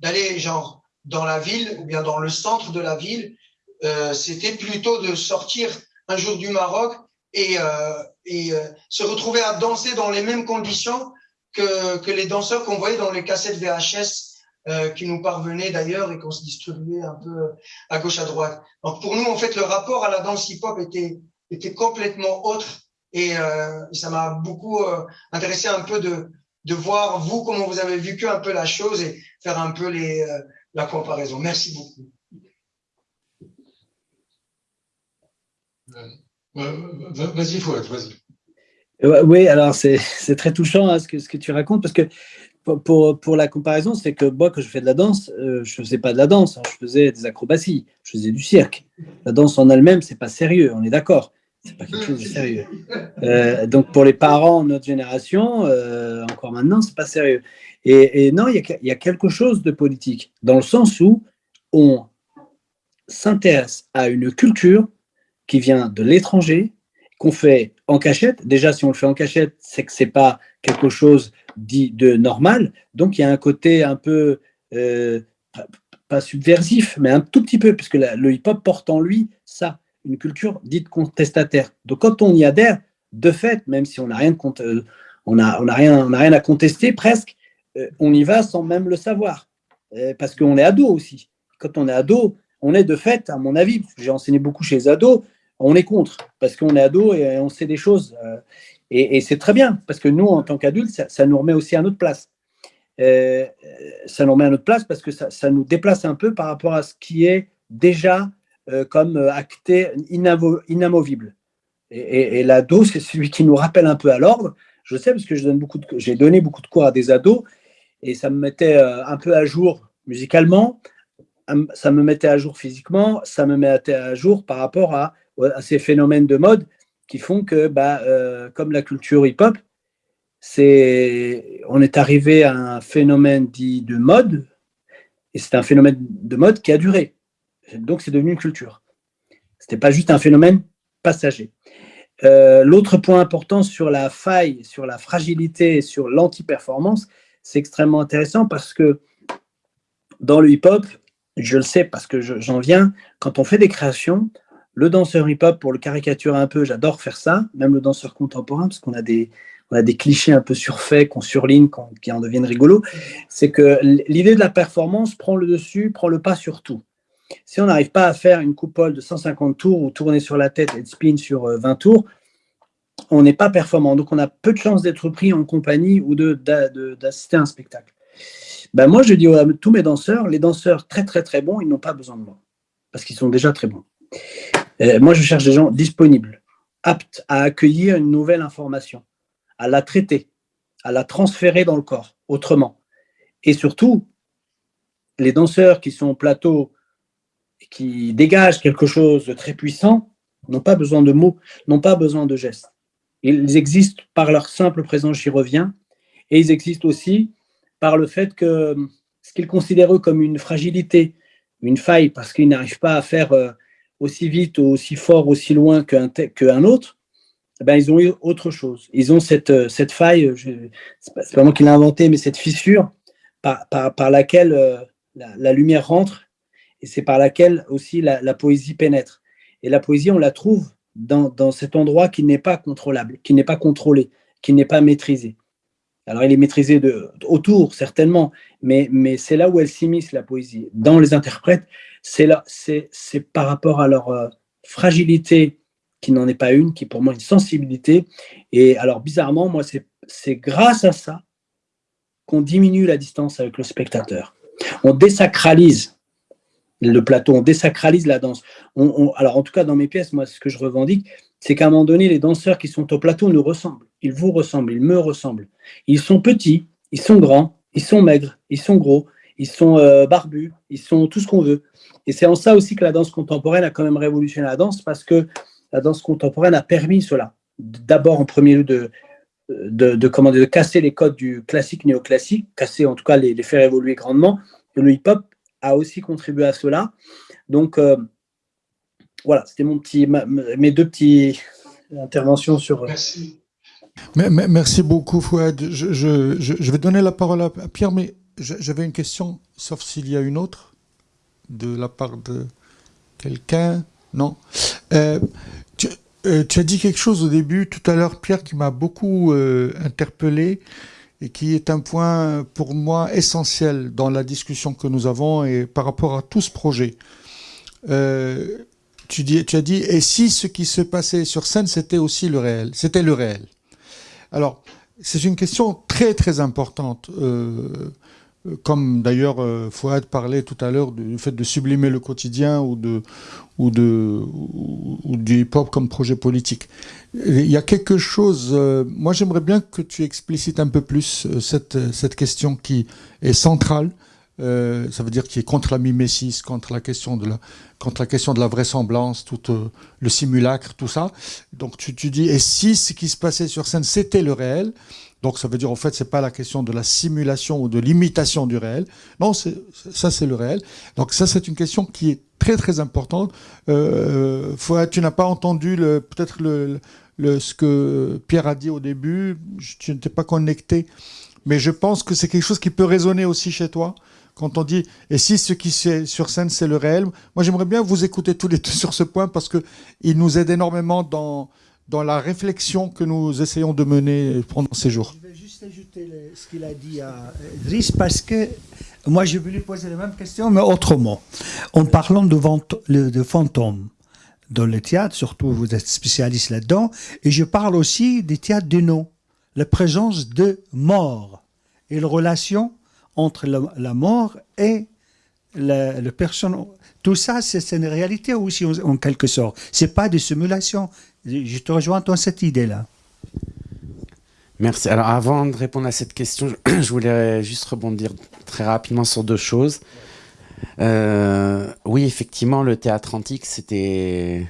d'aller genre dans la ville ou bien dans le centre de la ville, euh, c'était plutôt de sortir un jour du Maroc et, euh, et euh, se retrouver à danser dans les mêmes conditions que, que les danseurs qu'on voyait dans les cassettes VHS euh, qui nous parvenaient d'ailleurs et qu'on se distribuait un peu à gauche à droite. Donc pour nous, en fait, le rapport à la danse hip-hop était, était complètement autre et euh, ça m'a beaucoup intéressé un peu de, de voir vous comment vous avez vécu un peu la chose et faire un peu les, la comparaison. Merci beaucoup. Vas-y, Fouad, vas-y. Oui, alors c'est très touchant hein, ce, que, ce que tu racontes, parce que pour, pour la comparaison, c'est que moi, quand je fais de la danse, euh, je ne faisais pas de la danse, hein, je faisais des acrobaties, je faisais du cirque. La danse en elle-même, c'est pas sérieux, on est d'accord. C'est pas quelque chose de sérieux. Euh, donc pour les parents de notre génération, euh, encore maintenant, c'est pas sérieux. Et, non, il y, y, a quelque chose de politique, dans le sens où on s'intéresse à une culture qui vient de l'étranger, qu'on fait en cachette. Déjà, si on le fait en cachette, c'est que c'est pas quelque chose dit de normal. Donc, il y a un côté un peu, euh, pas subversif, mais un tout petit peu, puisque la, le hip-hop porte en lui ça, une culture dite contestataire. Donc, quand on y adhère, de fait, même si on n'a rien, euh, a, rien, à contester presque, euh, on y va sans même le savoir, parce qu'on est ado aussi. Quand on est ado, on est de fait, à mon avis, j'ai enseigné beaucoup chez les ados, on est contre, parce qu'on est ado et on sait des choses. Euh, et, c'est très bien, parce que nous, en tant qu'adultes, ça, nous remet aussi à notre place. Euh, ça nous remet à notre place parce que ça, nous déplace un peu par rapport à ce qui est déjà euh, comme acté inamovible. Et, et, l'ado, c'est celui qui nous rappelle un peu à l'ordre. Je sais parce que j'ai donné, beaucoup de, cours à des ados et ça me mettait un peu à jour musicalement, ça me mettait à jour physiquement, ça me mettait à jour par rapport à à ces phénomènes de mode qui font que, bah, euh, comme la culture hip-hop, c'est, on est arrivé à un phénomène dit de mode, et c'est un phénomène de mode qui a duré. Donc, c'est devenu une culture. C'était pas juste un phénomène passager. Euh, L'autre point important sur la faille, sur la fragilité, sur l'anti-performance, c'est extrêmement intéressant parce que dans le hip-hop, je le sais parce que j'en viens, quand on fait des créations, le danseur hip-hop, pour le caricaturer un peu, j'adore faire ça, même le danseur contemporain, parce qu'on a des, clichés un peu surfaits, qu'on surligne, qu qui en deviennent rigolos, c'est que l'idée de la performance prend le dessus, prend le pas sur tout. Si on n'arrive pas à faire une coupole de 150 tours ou tourner sur la tête et de spin sur 20 euh, tours, on n'est pas performant. Donc, on a peu de chances d'être pris en compagnie ou d'assister à un spectacle. Ben moi, je dis à tous mes danseurs, les danseurs très, très, très bons, ils n'ont pas besoin de moi parce qu'ils sont déjà très bons. Euh, moi, je cherche des gens disponibles, aptes à accueillir une nouvelle information, à la traiter, à la transférer dans le corps autrement. Et surtout, les danseurs qui sont au plateau qui dégagent quelque chose de très puissant n'ont pas besoin de mots, n'ont pas besoin de gestes. Ils existent par leur simple présence, j'y reviens, et ils existent aussi par le fait que ce qu'ils considèrent eux comme une fragilité, une faille, parce qu'ils n'arrivent pas à faire euh, aussi vite, aussi fort, aussi loin qu'un autre, eh ben, ils ont eu autre chose. Ils ont cette, euh, cette faille, ce n'est pas, moi qui l'ai inventé, mais cette fissure par, laquelle euh, la, lumière rentre, et c'est par laquelle aussi la, poésie pénètre. Et la poésie, on la trouve dans, dans cet endroit qui n'est pas contrôlable, qui n'est pas contrôlé, qui n'est pas maîtrisé. Alors, il est maîtrisé de, autour, certainement, mais, mais c'est là où elle s'immisce, la poésie. Dans les interprètes, c'est par rapport à leur euh, fragilité, qui n'en est pas une, qui est pour moi une sensibilité. Et alors, bizarrement, moi, c'est grâce à ça qu'on diminue la distance avec le spectateur. On désacralise le plateau, on désacralise la danse. alors, en tout cas, dans mes pièces, moi, ce que je revendique, c'est qu'à un moment donné, les danseurs qui sont au plateau nous ressemblent. Ils vous ressemblent, ils me ressemblent. Ils sont petits, ils sont grands, ils sont maigres, ils sont gros, ils sont euh, barbus, ils sont tout ce qu'on veut. Et c'est en ça aussi que la danse contemporaine a quand même révolutionné la danse, parce que la danse contemporaine a permis cela. D'abord, en premier lieu, de, de, de, comment, de casser les codes du classique néoclassique, casser en tout cas les, les faire évoluer grandement. Et le hip-hop a aussi contribué à cela. Donc, euh, voilà, c'était mon petit, mes deux petites interventions sur. Merci. Merci beaucoup, Fouad. Je, je, je, vais donner la parole à Pierre, mais j'avais une question, sauf s'il y a une autre, de la part de quelqu'un. Non. Euh, euh, tu, as dit quelque chose au début, tout à l'heure, Pierre, qui m'a beaucoup euh, interpellé et qui est un point pour moi essentiel dans la discussion que nous avons et par rapport à tout ce projet. tu, as dit, et si ce qui se passait sur scène, c'était aussi le réel, c'était le réel. Alors, c'est une question très très importante. Comme d'ailleurs euh, Fouad parlait tout à l'heure du fait de sublimer le quotidien ou, de, ou, de, ou, du hip-hop comme projet politique. Il y a quelque chose, euh, moi j'aimerais bien que tu explicites un peu plus cette, cette question qui est centrale, euh, ça veut dire qu'il est contre la mimésis, contre la question de la, contre la question de la vraisemblance, tout euh, le simulacre, tout ça. Donc tu, tu dis et si ce qui se passait sur scène c'était le réel, donc ça veut dire en fait c'est pas la question de la simulation ou de l'imitation du réel. Non, ça c'est le réel. Donc ça c'est une question qui est très très importante. Euh, tu n'as pas entendu peut-être le, le, ce que Pierre a dit au début. Tu n'étais pas connecté, mais je pense que c'est quelque chose qui peut résonner aussi chez toi quand on dit et si ce qui est sur scène c'est le réel? Moi j'aimerais bien vous écouter tous les deux sur ce point parce que il nous aide énormément dans dans la réflexion que nous essayons de mener pendant ces jours. Je vais juste ajouter ce qu'il a dit à Driss parce que moi je lui poser la même question mais autrement. En parlant de, fantômes dans le théâtre, surtout vous êtes spécialiste là-dedans, et je parle aussi des théâtres de nom, la présence de morts et la relation entre la, mort et le personne. Tout ça, c'est une réalité aussi en, quelque sorte. C'est pas des simulations. Je te rejoins dans cette idée-là. Merci. Alors avant de répondre à cette question, je voulais juste rebondir très rapidement sur deux choses. Euh, oui, effectivement, le théâtre antique, c'était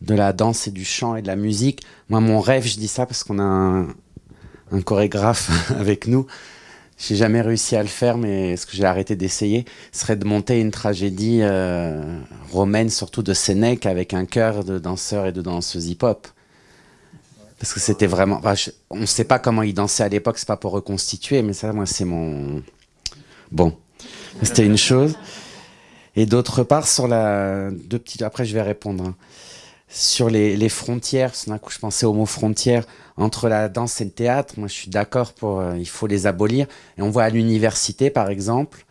de la danse et du chant et de la musique. Moi, mon rêve, je dis ça parce qu'on a un, un chorégraphe avec nous, j'ai jamais réussi à le faire, mais ce que j'ai arrêté d'essayer serait de monter une tragédie euh, romaine, surtout de Sénèque, avec un chœur de danseurs et de danseuses hip-hop. Parce que c'était vraiment... on ne sait pas comment ils dansaient à l'époque, c'est pas pour reconstituer, mais ça, moi, c'est mon... Bon, c'était une chose. Et d'autre part, sur la... Deux petites... Après, je vais répondre. Hein sur les, les frontières, d'un coup je pensais au mot frontières, entre la danse et le théâtre, moi je suis d'accord pour, euh, il faut les abolir. Et on voit à l'université par exemple,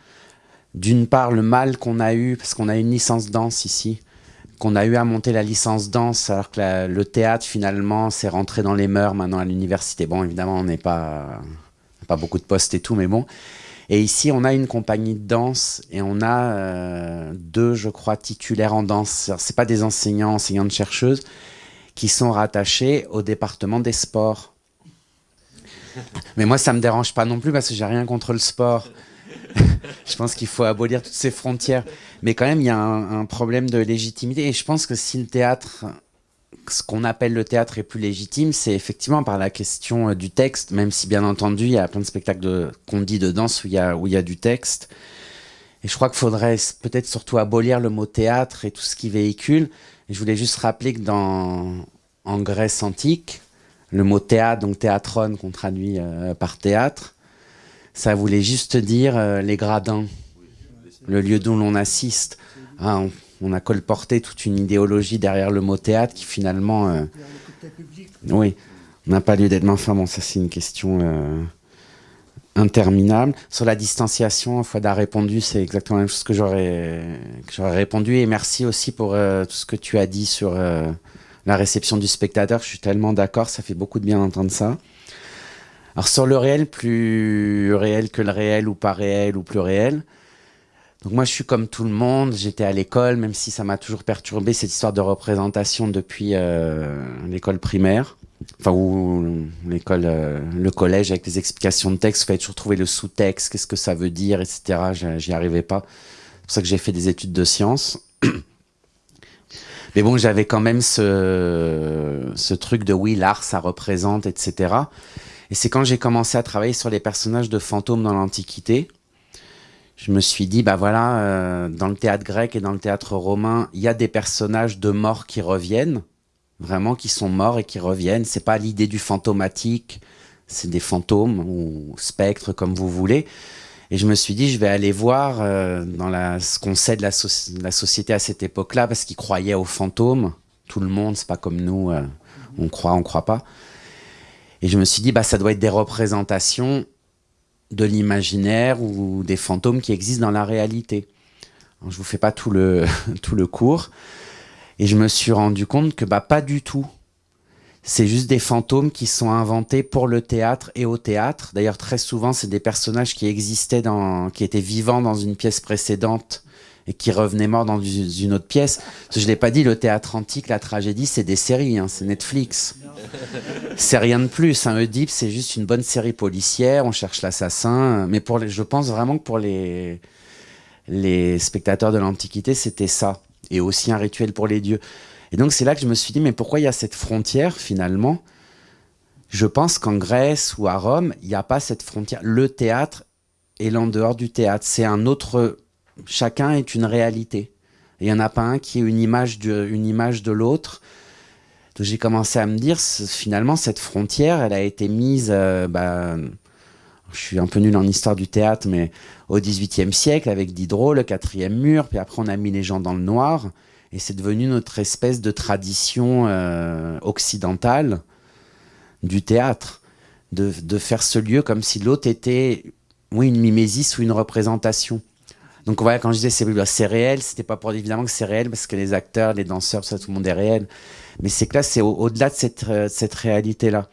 d'une part le mal qu'on a eu, parce qu'on a une licence danse ici, qu'on a eu à monter la licence danse, alors que le théâtre finalement c'est rentré dans les mœurs maintenant à l'université. Bon évidemment on n'est pas, pas beaucoup de postes et tout, mais bon. Et ici, on a une compagnie de danse et on a euh, deux, je crois, titulaires en danse. Ce pas des enseignants, enseignantes chercheuses, qui sont rattachés au département des sports. Mais moi, ça me dérange pas non plus parce que j'ai rien contre le sport. je pense qu'il faut abolir toutes ces frontières. Mais quand même, il y a un, problème de légitimité. Et je pense que si le théâtre, ce qu'on appelle le théâtre est plus légitime, c'est effectivement par la question euh, du texte, même si bien entendu, il y a plein de spectacles qu'on dit de danse où il, y a, du texte. Et je crois qu'il faudrait peut-être surtout abolir le mot théâtre et tout ce qui véhicule. Je voulais juste rappeler que dans, en Grèce antique, le mot théâtre, donc théatron qu'on traduit euh, par théâtre, ça voulait juste dire euh, les gradins, le lieu d'où l'on assiste. On, a colporté toute une idéologie derrière le mot théâtre qui finalement... Euh, oui, n'a pas lieu d'être. Mais enfin bon, ça c'est une question interminable. Sur la distanciation, Fouad répondu, c'est exactement la même chose que j'aurais répondu. Et merci aussi pour tout ce que tu as dit sur la réception du spectateur. Je suis tellement d'accord, ça fait beaucoup de bien d'entendre ça. Alors sur le réel, plus réel que le réel ou pas réel ou plus réel. Donc moi je suis comme tout le monde, j'étais à l'école, même si ça m'a toujours perturbé cette histoire de représentation depuis euh, l'école primaire. Enfin, ou l'école, euh, le collège avec les explications de texte, il fallait toujours trouver le sous-texte, qu'est-ce que ça veut dire, etc. J'y arrivais pas. C'est pour ça que j'ai fait des études de sciences. Mais bon, j'avais quand même ce, ce truc de oui, l'art, ça représente, etc. Et c'est quand j'ai commencé à travailler sur les personnages de fantômes dans l'Antiquité, je me suis dit, bah voilà, euh, dans le théâtre grec et dans le théâtre romain, il y a des personnages de morts qui reviennent, vraiment qui sont morts et qui reviennent. C'est pas l'idée du fantomatique, c'est des fantômes ou spectres comme vous voulez. Et je me suis dit, je vais aller voir euh, dans la, ce qu'on sait de la, la, société à cette époque-là, parce qu'ils croyaient aux fantômes. Tout le monde, c'est pas comme nous, euh, on croit, on croit pas. Et je me suis dit, bah, ça doit être des représentations de l'imaginaire ou des fantômes qui existent dans la réalité. Alors, je vous fais pas tout le, tout le cours. Et je me suis rendu compte que bah, pas du tout c'est juste des fantômes qui sont inventés pour le théâtre et au théâtre. D'ailleurs, très souvent, c'est des personnages qui existaient, dans, qui étaient vivants dans une pièce précédente et qui revenaient morts dans une autre pièce. je ne l'ai pas dit, le théâtre antique, la tragédie, c'est des séries, hein, c'est Netflix. C'est rien de plus. Un Oedipe, c'est juste une bonne série policière, on cherche l'assassin. Mais pour les, je pense vraiment que pour les, les spectateurs de l'Antiquité, c'était ça. Et aussi un rituel pour les dieux. Et donc c'est là que je me suis dit, mais pourquoi il y a cette frontière finalement? Je pense qu'en Grèce ou à Rome, il n'y a pas cette frontière. Le théâtre est l'en dehors du théâtre. C'est un autre... Chacun est une réalité. Il n'y en a pas un qui est une image de, image de l'autre. Donc j'ai commencé à me dire, finalement, cette frontière, elle a été mise... Euh, bah, je suis un peu nul en histoire du théâtre, mais au XVIIIe siècle, avec Diderot, le quatrième mur, puis après on a mis les gens dans le noir. Et c'est devenu notre espèce de tradition euh, occidentale du théâtre, de, de, faire ce lieu comme si l'autre était, oui, une mimésis ou une représentation. Donc voilà, quand je disais c'est réel, c'était pas pour dire évidemment que c'est réel parce que les acteurs, les danseurs, tout, le monde est réel. Mais c'est que là, c'est au-delà de cette, euh, réalité-là.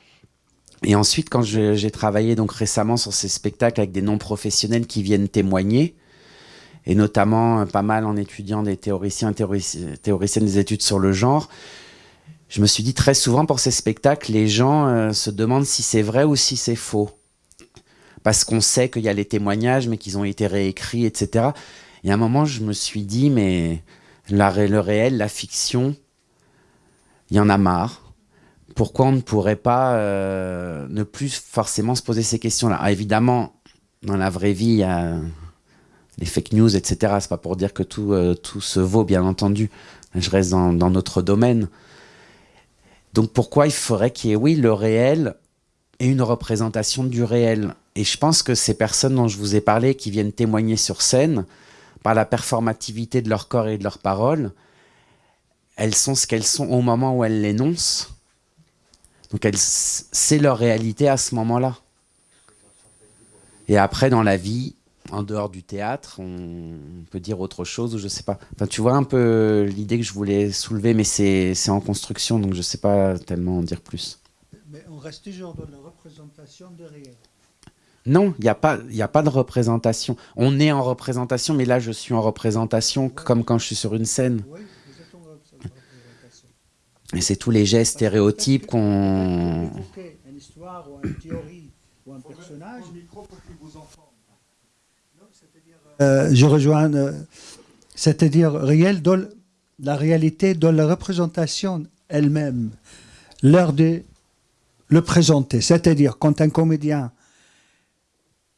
Et ensuite, quand j'ai travaillé donc récemment sur ces spectacles avec des non-professionnels qui viennent témoigner, et notamment euh, pas mal en étudiant des théoriciens théoriciennes des études sur le genre, je me suis dit très souvent pour ces spectacles, les gens euh, se demandent si c'est vrai ou si c'est faux. Parce qu'on sait qu'il y a les témoignages, mais qu'ils ont été réécrits, etc. Et à un moment, je me suis dit, mais le réel, la fiction, il y en a marre. Pourquoi on ne pourrait pas euh, ne plus forcément se poser ces questions-là? Ah, Évidemment, dans la vraie vie, il y a les fake news, etc. C'est pas pour dire que tout, euh, tout se vaut, bien entendu. Je reste dans, dans notre domaine. Donc pourquoi il faudrait qu'il y ait, oui, le réel et une représentation du réel? Et je pense que ces personnes dont je vous ai parlé, qui viennent témoigner sur scène, par la performativité de leur corps et de leurs paroles, elles sont ce qu'elles sont au moment où elles l'énoncent. Donc c'est leur réalité à ce moment-là. Et après, dans la vie, en dehors du théâtre, on peut dire autre chose ou je sais pas. Enfin, tu vois un peu l'idée que je voulais soulever, mais c'est en construction, donc je sais pas tellement en dire plus. Mais on reste toujours dans la représentation de réel. Non, il n'y a, pas, a pas de représentation. On est en représentation, mais là, je suis en représentation comme quand je suis sur une scène. Oui, vous êtes en représentation. Et c'est tous les gestes stéréotypes qu'on... Une histoire ou une théorie ou un personnage... Euh, je rejoins, euh, c'est-à-dire réel dans la réalité, dans la représentation elle-même, l'heure de le présenter. C'est-à-dire quand un comédien,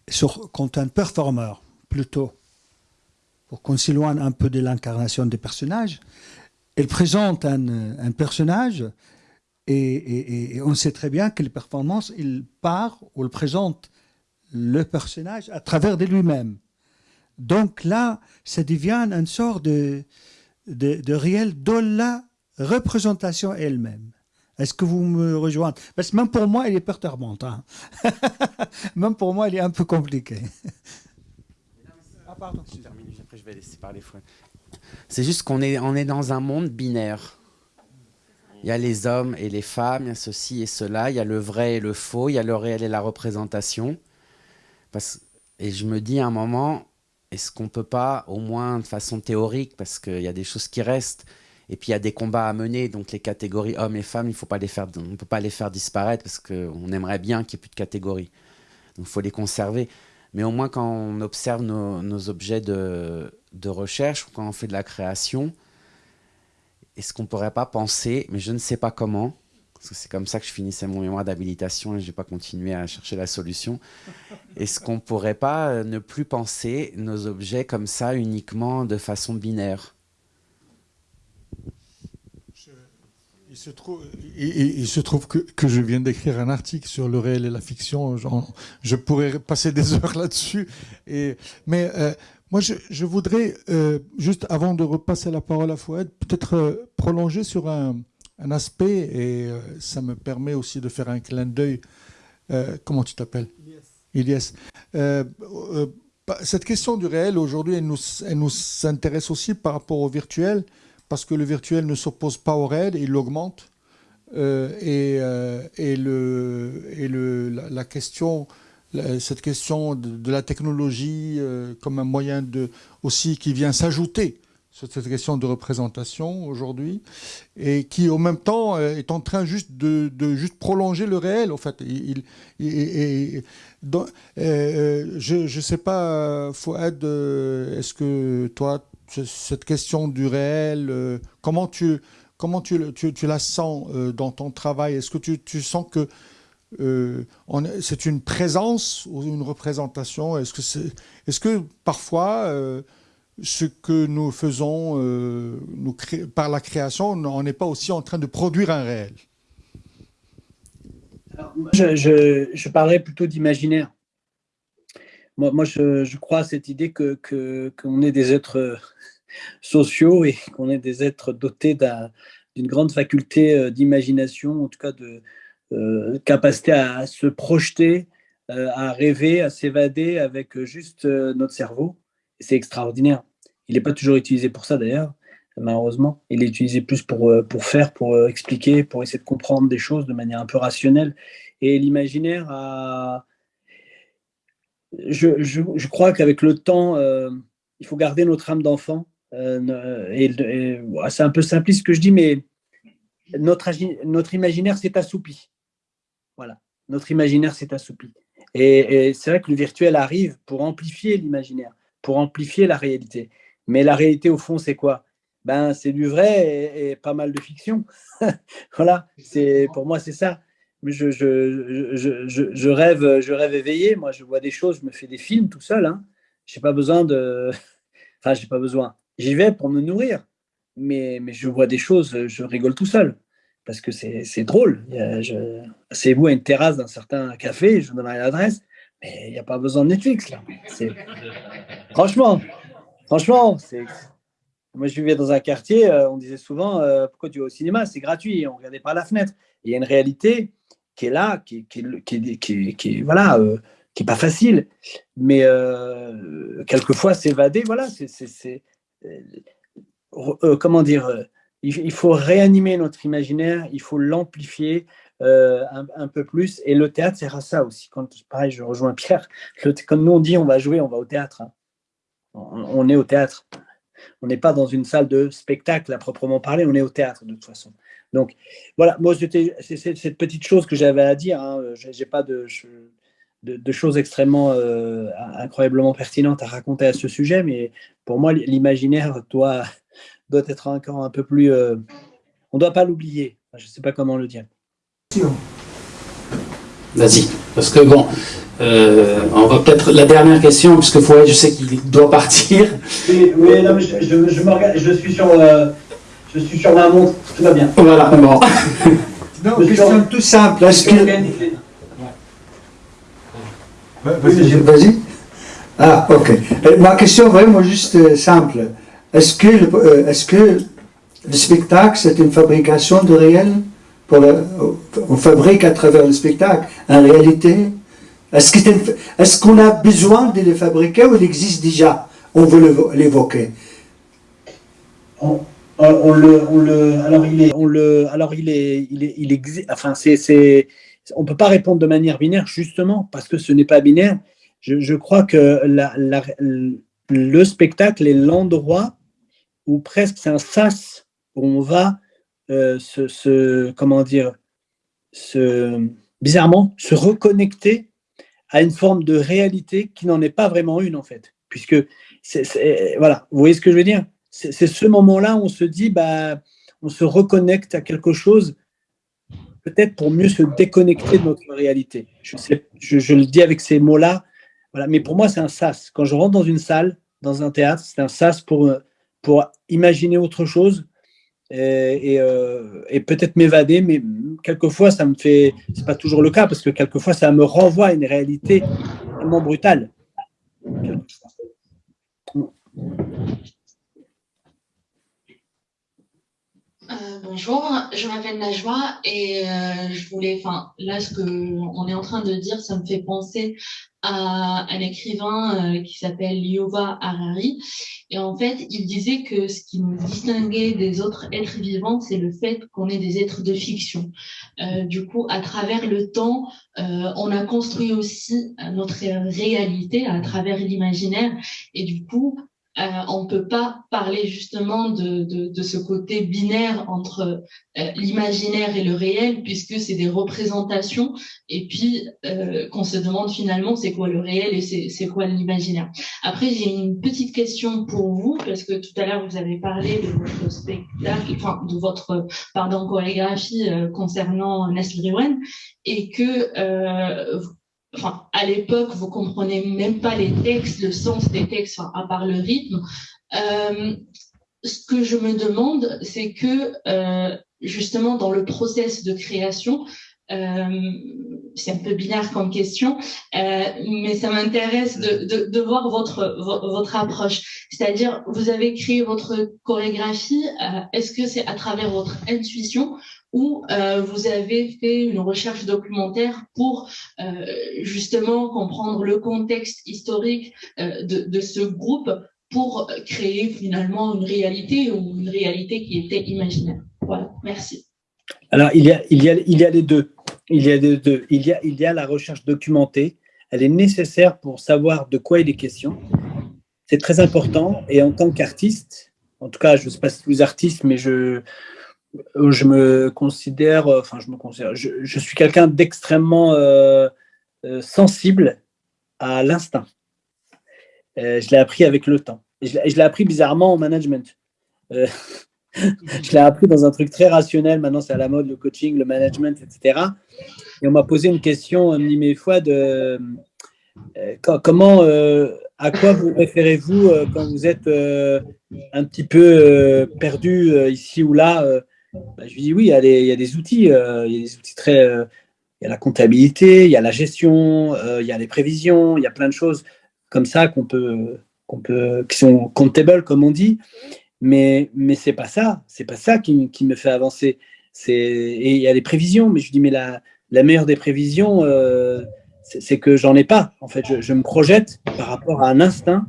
sur, quand un performeur plutôt, pour qu'on s'éloigne un peu de l'incarnation des personnages, il présente un, un personnage et, on sait très bien que les performances, il part ou il présente le personnage à travers de lui-même. Donc là, ça devient une sorte de, de, réel dans la représentation elle-même. Est-ce que vous me rejoignez? Parce que même pour moi, elle est perturbante. Hein. même pour moi, elle est un peu compliquée. ah, pardon. Après, je vais laisser parler C'est juste qu'on est, on est dans un monde binaire. Il y a les hommes et les femmes, il y a ceci et cela, il y a le vrai et le faux, il y a le réel et la représentation. Et je me dis à un moment, est-ce qu'on ne peut pas, au moins de façon théorique, parce qu'il y a des choses qui restent, et puis il y a des combats à mener, donc les catégories hommes et femmes, il faut pas les faire, on ne peut pas les faire disparaître, parce qu'on aimerait bien qu'il n'y ait plus de catégories. Donc il faut les conserver. Mais au moins quand on observe nos, objets de, de, recherche, ou quand on fait de la création, est-ce qu'on ne pourrait pas penser, mais je ne sais pas comment, parce que c'est comme ça que je finissais mon mémoire d'habilitation et je n'ai pas continué à chercher la solution. Est-ce qu'on ne pourrait pas euh, ne plus penser nos objets comme ça uniquement de façon binaire? Il se trouve, il, se trouve que, que, je viens d'écrire un article sur le réel et la fiction. je pourrais passer des heures là-dessus. Mais euh, moi, je, je voudrais, euh, juste avant de repasser la parole à Fouad, peut-être prolonger sur un, un aspect, et euh, ça me permet aussi de faire un clin d'œil. Euh, comment tu t'appelles? Ilyes. Euh, cette question du réel, aujourd'hui, elle nous, elle nous intéresse aussi par rapport au virtuel, parce que le virtuel ne s'oppose pas au réel, il l'augmente. et, et, le, et le, la, question, cette question de, la technologie comme un moyen de, aussi qui vient s'ajouter sur cette question de représentation aujourd'hui, et qui en même temps euh, est en train juste de, juste prolonger le réel. En fait, il, euh, euh, je ne sais pas, Fouad, est-ce que toi, cette question du réel, comment tu comment tu, tu, la sens dans ton travail? Est-ce que tu, tu, sens que c'est une présence ou une représentation? Est-ce que, c'est est, -ce que parfois ce que nous faisons euh, par la création, on n'est pas aussi en train de produire un réel? je, je, parlerais plutôt d'imaginaire. Moi, je, crois à cette idée qu'on que, est des êtres sociaux et qu'on est des êtres dotés d'une grande faculté euh, d'imagination, en tout cas de euh, capacité à, se projeter, à rêver, à s'évader avec juste notre cerveau. C'est extraordinaire. Il n'est pas toujours utilisé pour ça d'ailleurs, malheureusement. Il est utilisé plus pour, euh, pour faire, pour euh, expliquer, pour essayer de comprendre des choses de manière un peu rationnelle. Et l'imaginaire a... Je, crois qu'avec le temps, euh, il faut garder notre âme d'enfant. et, c'est un peu simpliste ce que je dis, mais notre, imaginaire s'est assoupi. Voilà, notre imaginaire s'est assoupi. et c'est vrai que le virtuel arrive pour amplifier l'imaginaire, pour amplifier la réalité. Mais la réalité, au fond, c'est quoi? Ben, C'est du vrai et, pas mal de fiction. voilà, pour moi, c'est ça. Je, je, je, je, rêve, je rêve éveillé. Moi, je vois des choses, je me fais des films tout seul. Hein. Je n'ai pas besoin de. Enfin, j'ai pas besoin. J'y vais pour me nourrir. Mais, mais je vois des choses, je rigole tout seul. Parce que c'est drôle. C'est vous à une terrasse d'un certain café, je vous donnerai l'adresse. Mais il n'y a pas besoin de Netflix, là. Franchement, Franchement. Moi, je vivais dans un quartier, euh, on disait souvent euh, pourquoi tu vas au cinéma? C'est gratuit, on ne regardait pas la fenêtre. Il y a une réalité qui est là, qui, qui, qui, qui voilà, euh, qui est pas facile, mais quelquefois s'évader, voilà, c'est. comment dire il, faut réanimer notre imaginaire, il faut l'amplifier, un, un, peu plus. Et le théâtre sert à ça aussi. Quand, pareil, je rejoins Pierre. Le, quand nous on dit on va jouer, on va au théâtre. Hein on est au théâtre. On n'est pas dans une salle de spectacle à proprement parler, on est au théâtre de toute façon. Donc voilà, moi c'était cette petite chose que j'avais à dire. Hein. J'ai pas de, de, choses extrêmement incroyablement pertinentes à raconter à ce sujet, mais pour moi, l'imaginaire doit, doit être encore un peu plus... on ne doit pas l'oublier. Je ne sais pas comment le dire. Vas-y, parce que bon, euh, on va peut-être la dernière question, puisque Fouet, je sais qu'il doit partir. Oui, oui non, mais je, je, je, je, suis sur, euh, je suis sur ma montre, tout va bien. Voilà, bon. non, question tout simple. Est-ce que... Vas-y. Ah, ok. Euh, ma question vraiment juste euh, simple. Est-ce que, est-ce que le spectacle, c'est une fabrication de réel on fabrique à travers le spectacle. En réalité, est-ce qu'on a besoin de les fabriquer ou il existe déjà? On veut l'évoquer. On, le, alors il est, on le, alors il est, il est, il existe. Enfin, c'est, on peut pas répondre de manière binaire justement parce que ce n'est pas binaire. Je, crois que le spectacle est l'endroit où presque c'est un sas où on va se, euh, comment dire, se, bizarrement, se reconnecter à une forme de réalité qui n'en est pas vraiment une en fait. Puisque, voilà, vous voyez ce que je veux dire? C'est ce moment-là où on se dit, bah, on se reconnecte à quelque chose, peut-être pour mieux se déconnecter de notre réalité. Je, le dis avec ces mots-là, mais pour moi, c'est un sas. Quand je rentre dans une salle, dans un théâtre, c'est un sas pour, imaginer autre chose, et, euh, et, peut-être m'évader, mais quelquefois ça me fait, c'est pas toujours le cas parce que quelquefois ça me renvoie à une réalité tellement brutale. Euh, bonjour, je m'appelle Najwa et euh, je voulais, enfin là ce que on est en train de dire, ça me fait penser à un écrivain euh, qui s'appelle Yuval Harari et en fait il disait que ce qui nous distinguait des autres êtres vivants, c'est le fait qu'on est des êtres de fiction. du coup, à travers le temps, on a construit aussi notre réalité à travers l'imaginaire et du coup euh, on ne peut pas parler justement de, de, ce côté binaire entre euh, l'imaginaire et le réel, puisque c'est des représentations, et puis euh, qu'on se demande finalement c'est quoi le réel et c'est quoi l'imaginaire. Après, j'ai une petite question pour vous, parce que tout à l'heure vous avez parlé de votre spectacle, enfin de votre pardon chorégraphie concernant Nestle Rewen, et que enfin, à l'époque, vous comprenez même pas les textes, le sens des textes, enfin, à part le rythme. Euh, ce que je me demande, c'est que euh, justement dans le process de création, euh, c'est un peu binaire comme question, euh, mais ça m'intéresse de, voir votre, approche. C'est-à-dire, vous avez créé votre chorégraphie, euh, est-ce que c'est à travers votre intuition ou vous avez fait une recherche documentaire pour justement comprendre le contexte historique de, ce groupe pour créer finalement une réalité ou une réalité qui était imaginaire? Voilà, merci. Alors, il y a les deux. Il y a deux. Il y a, il y a la recherche documentée. Elle est nécessaire pour savoir de quoi il est question. C'est très important. Et en tant qu'artiste, en tout cas, je ne sais pas si vous êtes artiste, mais je, je me considère, euh, enfin je me considère, je, suis quelqu'un d'extrêmement euh, euh, sensible à l'instinct. je l'ai appris avec le temps. Et je l'ai appris bizarrement en management. je l'ai appris dans un truc très rationnel. Maintenant, c'est à la mode, le coaching, le management, etc. Et on m'a posé une question mille fois de comment, à quoi vous référez-vous quand vous êtes un petit peu perdu ici ou là bah, je lui dis oui, il y a des, y a des outils, euh, il y a des outils très, euh, il y a la comptabilité, il y a la gestion, euh, il y a les prévisions, il y a plein de choses comme ça qu'on peut, qu'on peut, qui sont comptables comme on dit, mais mais c'est pas ça, c'est pas ça qui, me fait avancer. Et il y a les prévisions, mais je dis mais la, meilleure des prévisions, c'est que j'en ai pas. En fait, je, me projette par rapport à un instinct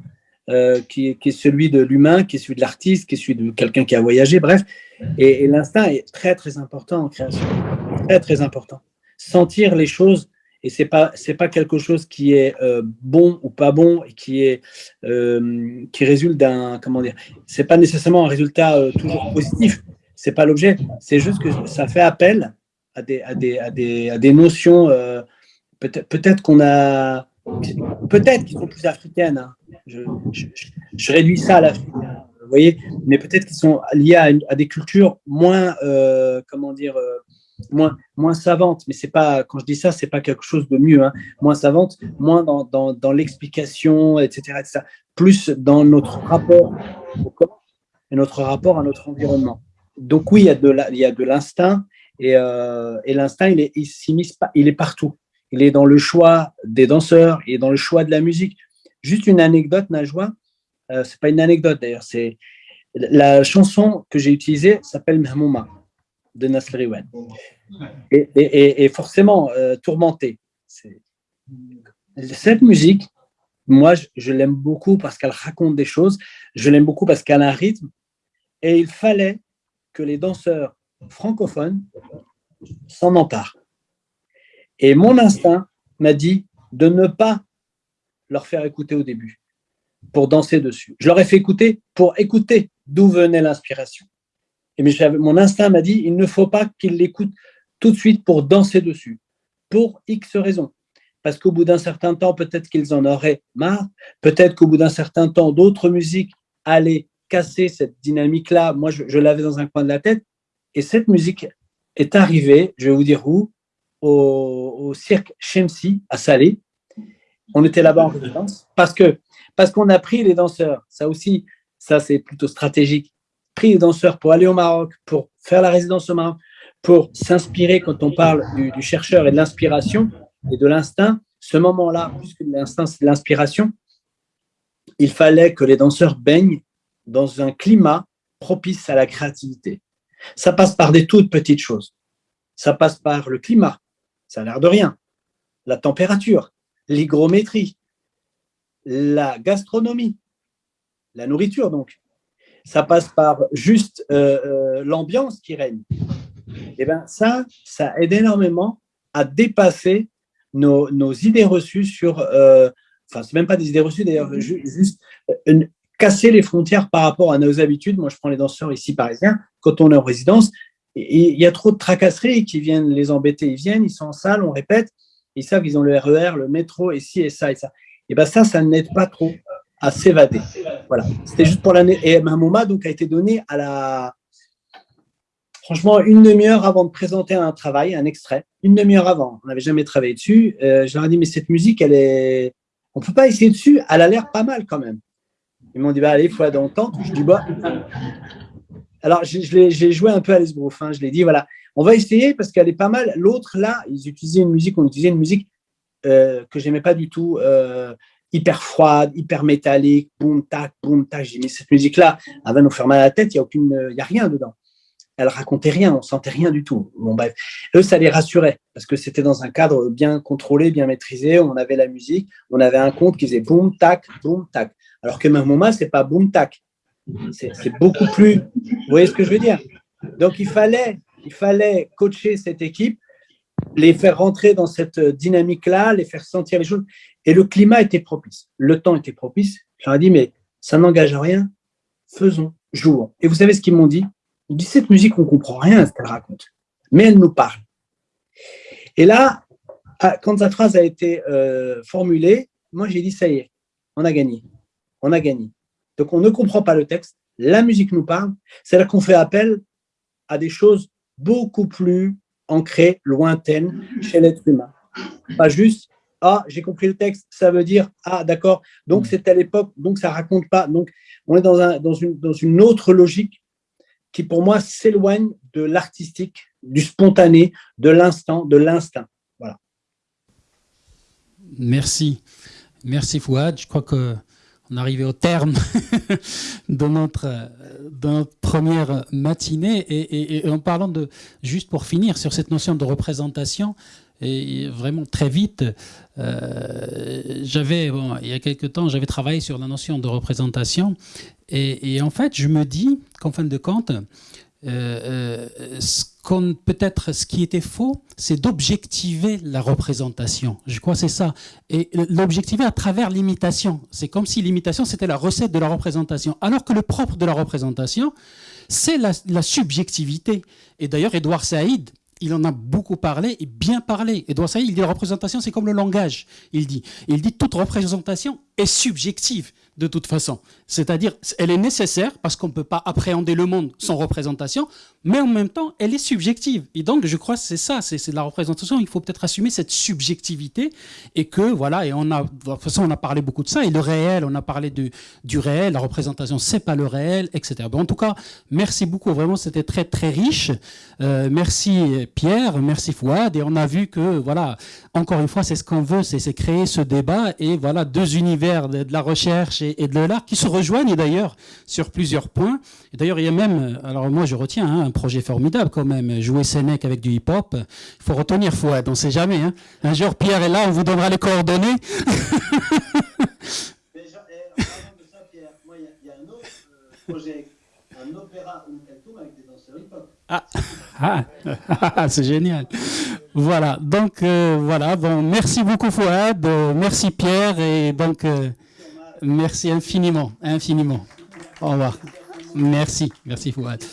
est, qui, est celui de l'humain, qui est celui de l'artiste, qui est celui de quelqu'un qui a voyagé, bref. Et, l'instinct est très, très important en création. Très, très important. Sentir les choses, et ce n'est pas, pas quelque chose qui est euh, bon ou pas bon, et qui, est, euh, qui résulte d'un, comment dire, c'est pas nécessairement un résultat euh, toujours positif, c'est pas l'objet, c'est juste que ça fait appel à des, à des, à des, à des notions peut-être qu'on a, peut-être qu'ils sont plus africaines. Hein. Je, je, réduis ça à l'Afrique, hein, vous voyez, mais peut-être qu'ils sont liés à, des cultures moins, comment dire, moins, moins savantes. Mais c'est pas, quand je dis ça, c'est pas quelque chose de mieux. Hein. Moins savante, moins dans, dans, dans l'explication, etc., etc., Plus dans notre rapport au corps et notre rapport à notre environnement. Donc oui, il y a de, l'instinct et, euh, et l'instinct, il est, il, il est partout il est dans le choix des danseurs, il est dans le choix de la musique. Juste une anecdote, Najwa, euh, c'est pas une anecdote d'ailleurs, c'est la chanson que j'ai utilisée s'appelle Mahmouma de Nasr et, forcément euh, tourmentée. Cette musique, moi, je, je l'aime beaucoup parce qu'elle raconte des choses, je l'aime beaucoup parce qu'elle a un rythme, et il fallait que les danseurs francophones s'en emparent. Et mon instinct m'a dit de ne pas leur faire écouter au début, pour danser dessus. Je leur ai fait écouter pour écouter d'où venait l'inspiration. Et mon instinct m'a dit, il ne faut pas qu'ils l'écoutent tout de suite pour danser dessus, pour X raisons. Parce qu'au bout d'un certain temps, peut-être qu'ils en auraient marre, peut-être qu'au bout d'un certain temps, d'autres musiques allaient casser cette dynamique-là. Moi, je, l'avais dans un coin de la tête. Et cette musique est arrivée, je vais vous dire où, au, cirque Shemsi à Salé. On était là-bas en résidence parce que parce qu'on a pris les danseurs. Ça aussi, ça c'est plutôt stratégique. Pris les danseurs pour aller au Maroc, pour faire la résidence au Maroc, pour s'inspirer quand on parle du, chercheur et de l'inspiration et de l'instinct. Ce moment-là, puisque l'instinct c'est l'inspiration, il fallait que les danseurs baignent dans un climat propice à la créativité. Ça passe par des toutes petites choses. Ça passe par le climat, ça a l'air de rien. La température, l'hygrométrie, la gastronomie, la nourriture donc. Ça passe par juste euh, euh, l'ambiance qui règne. Et eh bien ça, ça aide énormément à dépasser nos, idées reçues sur, euh, enfin c'est même pas des idées reçues d'ailleurs, juste casser les frontières par rapport à nos habitudes. Moi je prends les danseurs ici parisiens, quand on est en résidence, il y a trop de tracasseries qui viennent les embêter. Ils viennent, ils sont en salle, on répète, ils savent qu'ils ont le RER, e le métro, et ci, et ça, et ça. Et bien ça, ça n'aide pas trop à s'évader. Voilà. C'était juste pour l'année. Et moment donc, a été donné à la. Franchement, une demi-heure avant de présenter un travail, un extrait, une demi-heure avant. On n'avait jamais travaillé dessus. Euh, je leur ai dit, mais cette musique, elle est. On ne peut pas essayer dessus, elle a l'air pas mal quand même. Ils m'ont dit, bah, allez, il faut le temps. Je dis, bah, alors, j'ai joué un peu à l'esbrouf. Hein, je l'ai dit, voilà, on va essayer parce qu'elle est pas mal. L'autre, là, ils utilisaient une musique, on utilisait une musique euh, que j'aimais pas du tout, euh, hyper froide, hyper métallique, boum, tac, boum, tac. J'ai mis cette musique-là, elle va nous faire mal à la tête, il n'y a, aucune, y a rien dedans. Elle racontait rien, on sentait rien du tout. Bon, bref, eux, ça les rassurait parce que c'était dans un cadre bien contrôlé, bien maîtrisé. On avait la musique, on avait un compte qui faisait boum, tac, boum, tac. Alors que moment, c'est pas boum, tac. C'est beaucoup plus. Vous voyez ce que je veux dire? Donc, il fallait, il fallait coacher cette équipe, les faire rentrer dans cette dynamique-là, les faire sentir les choses. Et le climat était propice. Le temps était propice. Je leur ai dit, mais ça n'engage à rien. Faisons, jouons. Et vous savez ce qu'ils m'ont dit? Ils disent, cette musique, on ne comprend rien à ce qu'elle raconte. Mais elle nous parle. Et là, ah, quand cette phrase a été euh, formulée, moi, j'ai dit, ça y est, on a gagné. On a gagné. Donc, on ne comprend pas le texte, la musique nous parle, c'est là qu'on fait appel à des choses beaucoup plus ancrées, lointaines chez l'être humain. Pas juste, ah, j'ai compris le texte, ça veut dire, ah, d'accord, donc c'est à l'époque, donc ça raconte pas. Donc, on est dans, un, dans, une, dans une autre logique qui, pour moi, s'éloigne de l'artistique, du spontané, de l'instant, de l'instinct. Voilà. Merci. Merci Fouad. Je crois que on arrivé au terme de, notre, de, notre, première matinée. Et, en parlant de, juste pour finir, sur cette notion de représentation, et vraiment très vite, euh, j'avais, bon, il y a quelques temps, j'avais travaillé sur la notion de représentation. Et, en fait, je me dis qu'en fin de compte, euh, euh, peut-être ce qui était faux, c'est d'objectiver la représentation. Je crois que c'est ça. Et l'objectiver à travers l'imitation. C'est comme si l'imitation, c'était la recette de la représentation. Alors que le propre de la représentation, c'est la, subjectivité. Et d'ailleurs, Edouard Saïd, il en a beaucoup parlé et bien parlé. Et donc ça, il dit la représentation, c'est comme le langage. Il dit, il dit toute représentation est subjective de toute façon. C'est-à-dire, elle est nécessaire parce qu'on ne peut pas appréhender le monde sans représentation, mais en même temps, elle est subjective. Et donc, je crois que c'est ça, c'est la représentation. Il faut peut-être assumer cette subjectivité et que, voilà, et on a, de toute façon, on a parlé beaucoup de ça. Et le réel, on a parlé du, du réel, la représentation, c'est pas le réel, etc. Bon, en tout cas, merci beaucoup. Vraiment, c'était très, très riche. Euh, merci Pierre, merci Fouad. Et on a vu que, voilà, encore une fois, c'est ce qu'on veut, c'est créer ce débat et voilà, deux univers de, la recherche et, de l'art qui se rejoignent d'ailleurs sur plusieurs points. D'ailleurs, il y a même, alors moi je retiens, hein, un projet formidable quand même, jouer Sénèque avec du hip-hop. Il faut retenir Fouad, on ne sait jamais. Hein. Un jour, Pierre est là, on vous donnera les coordonnées. Déjà, en parlant de ça, Pierre, il y, a un autre euh, projet, un opéra Umkentum avec des danseurs hip-hop. Ah, ah c'est génial. Voilà, donc euh, voilà, bon, merci beaucoup Fouad, merci Pierre, et donc euh, merci infiniment, infiniment. Au revoir. Merci, merci Fouad.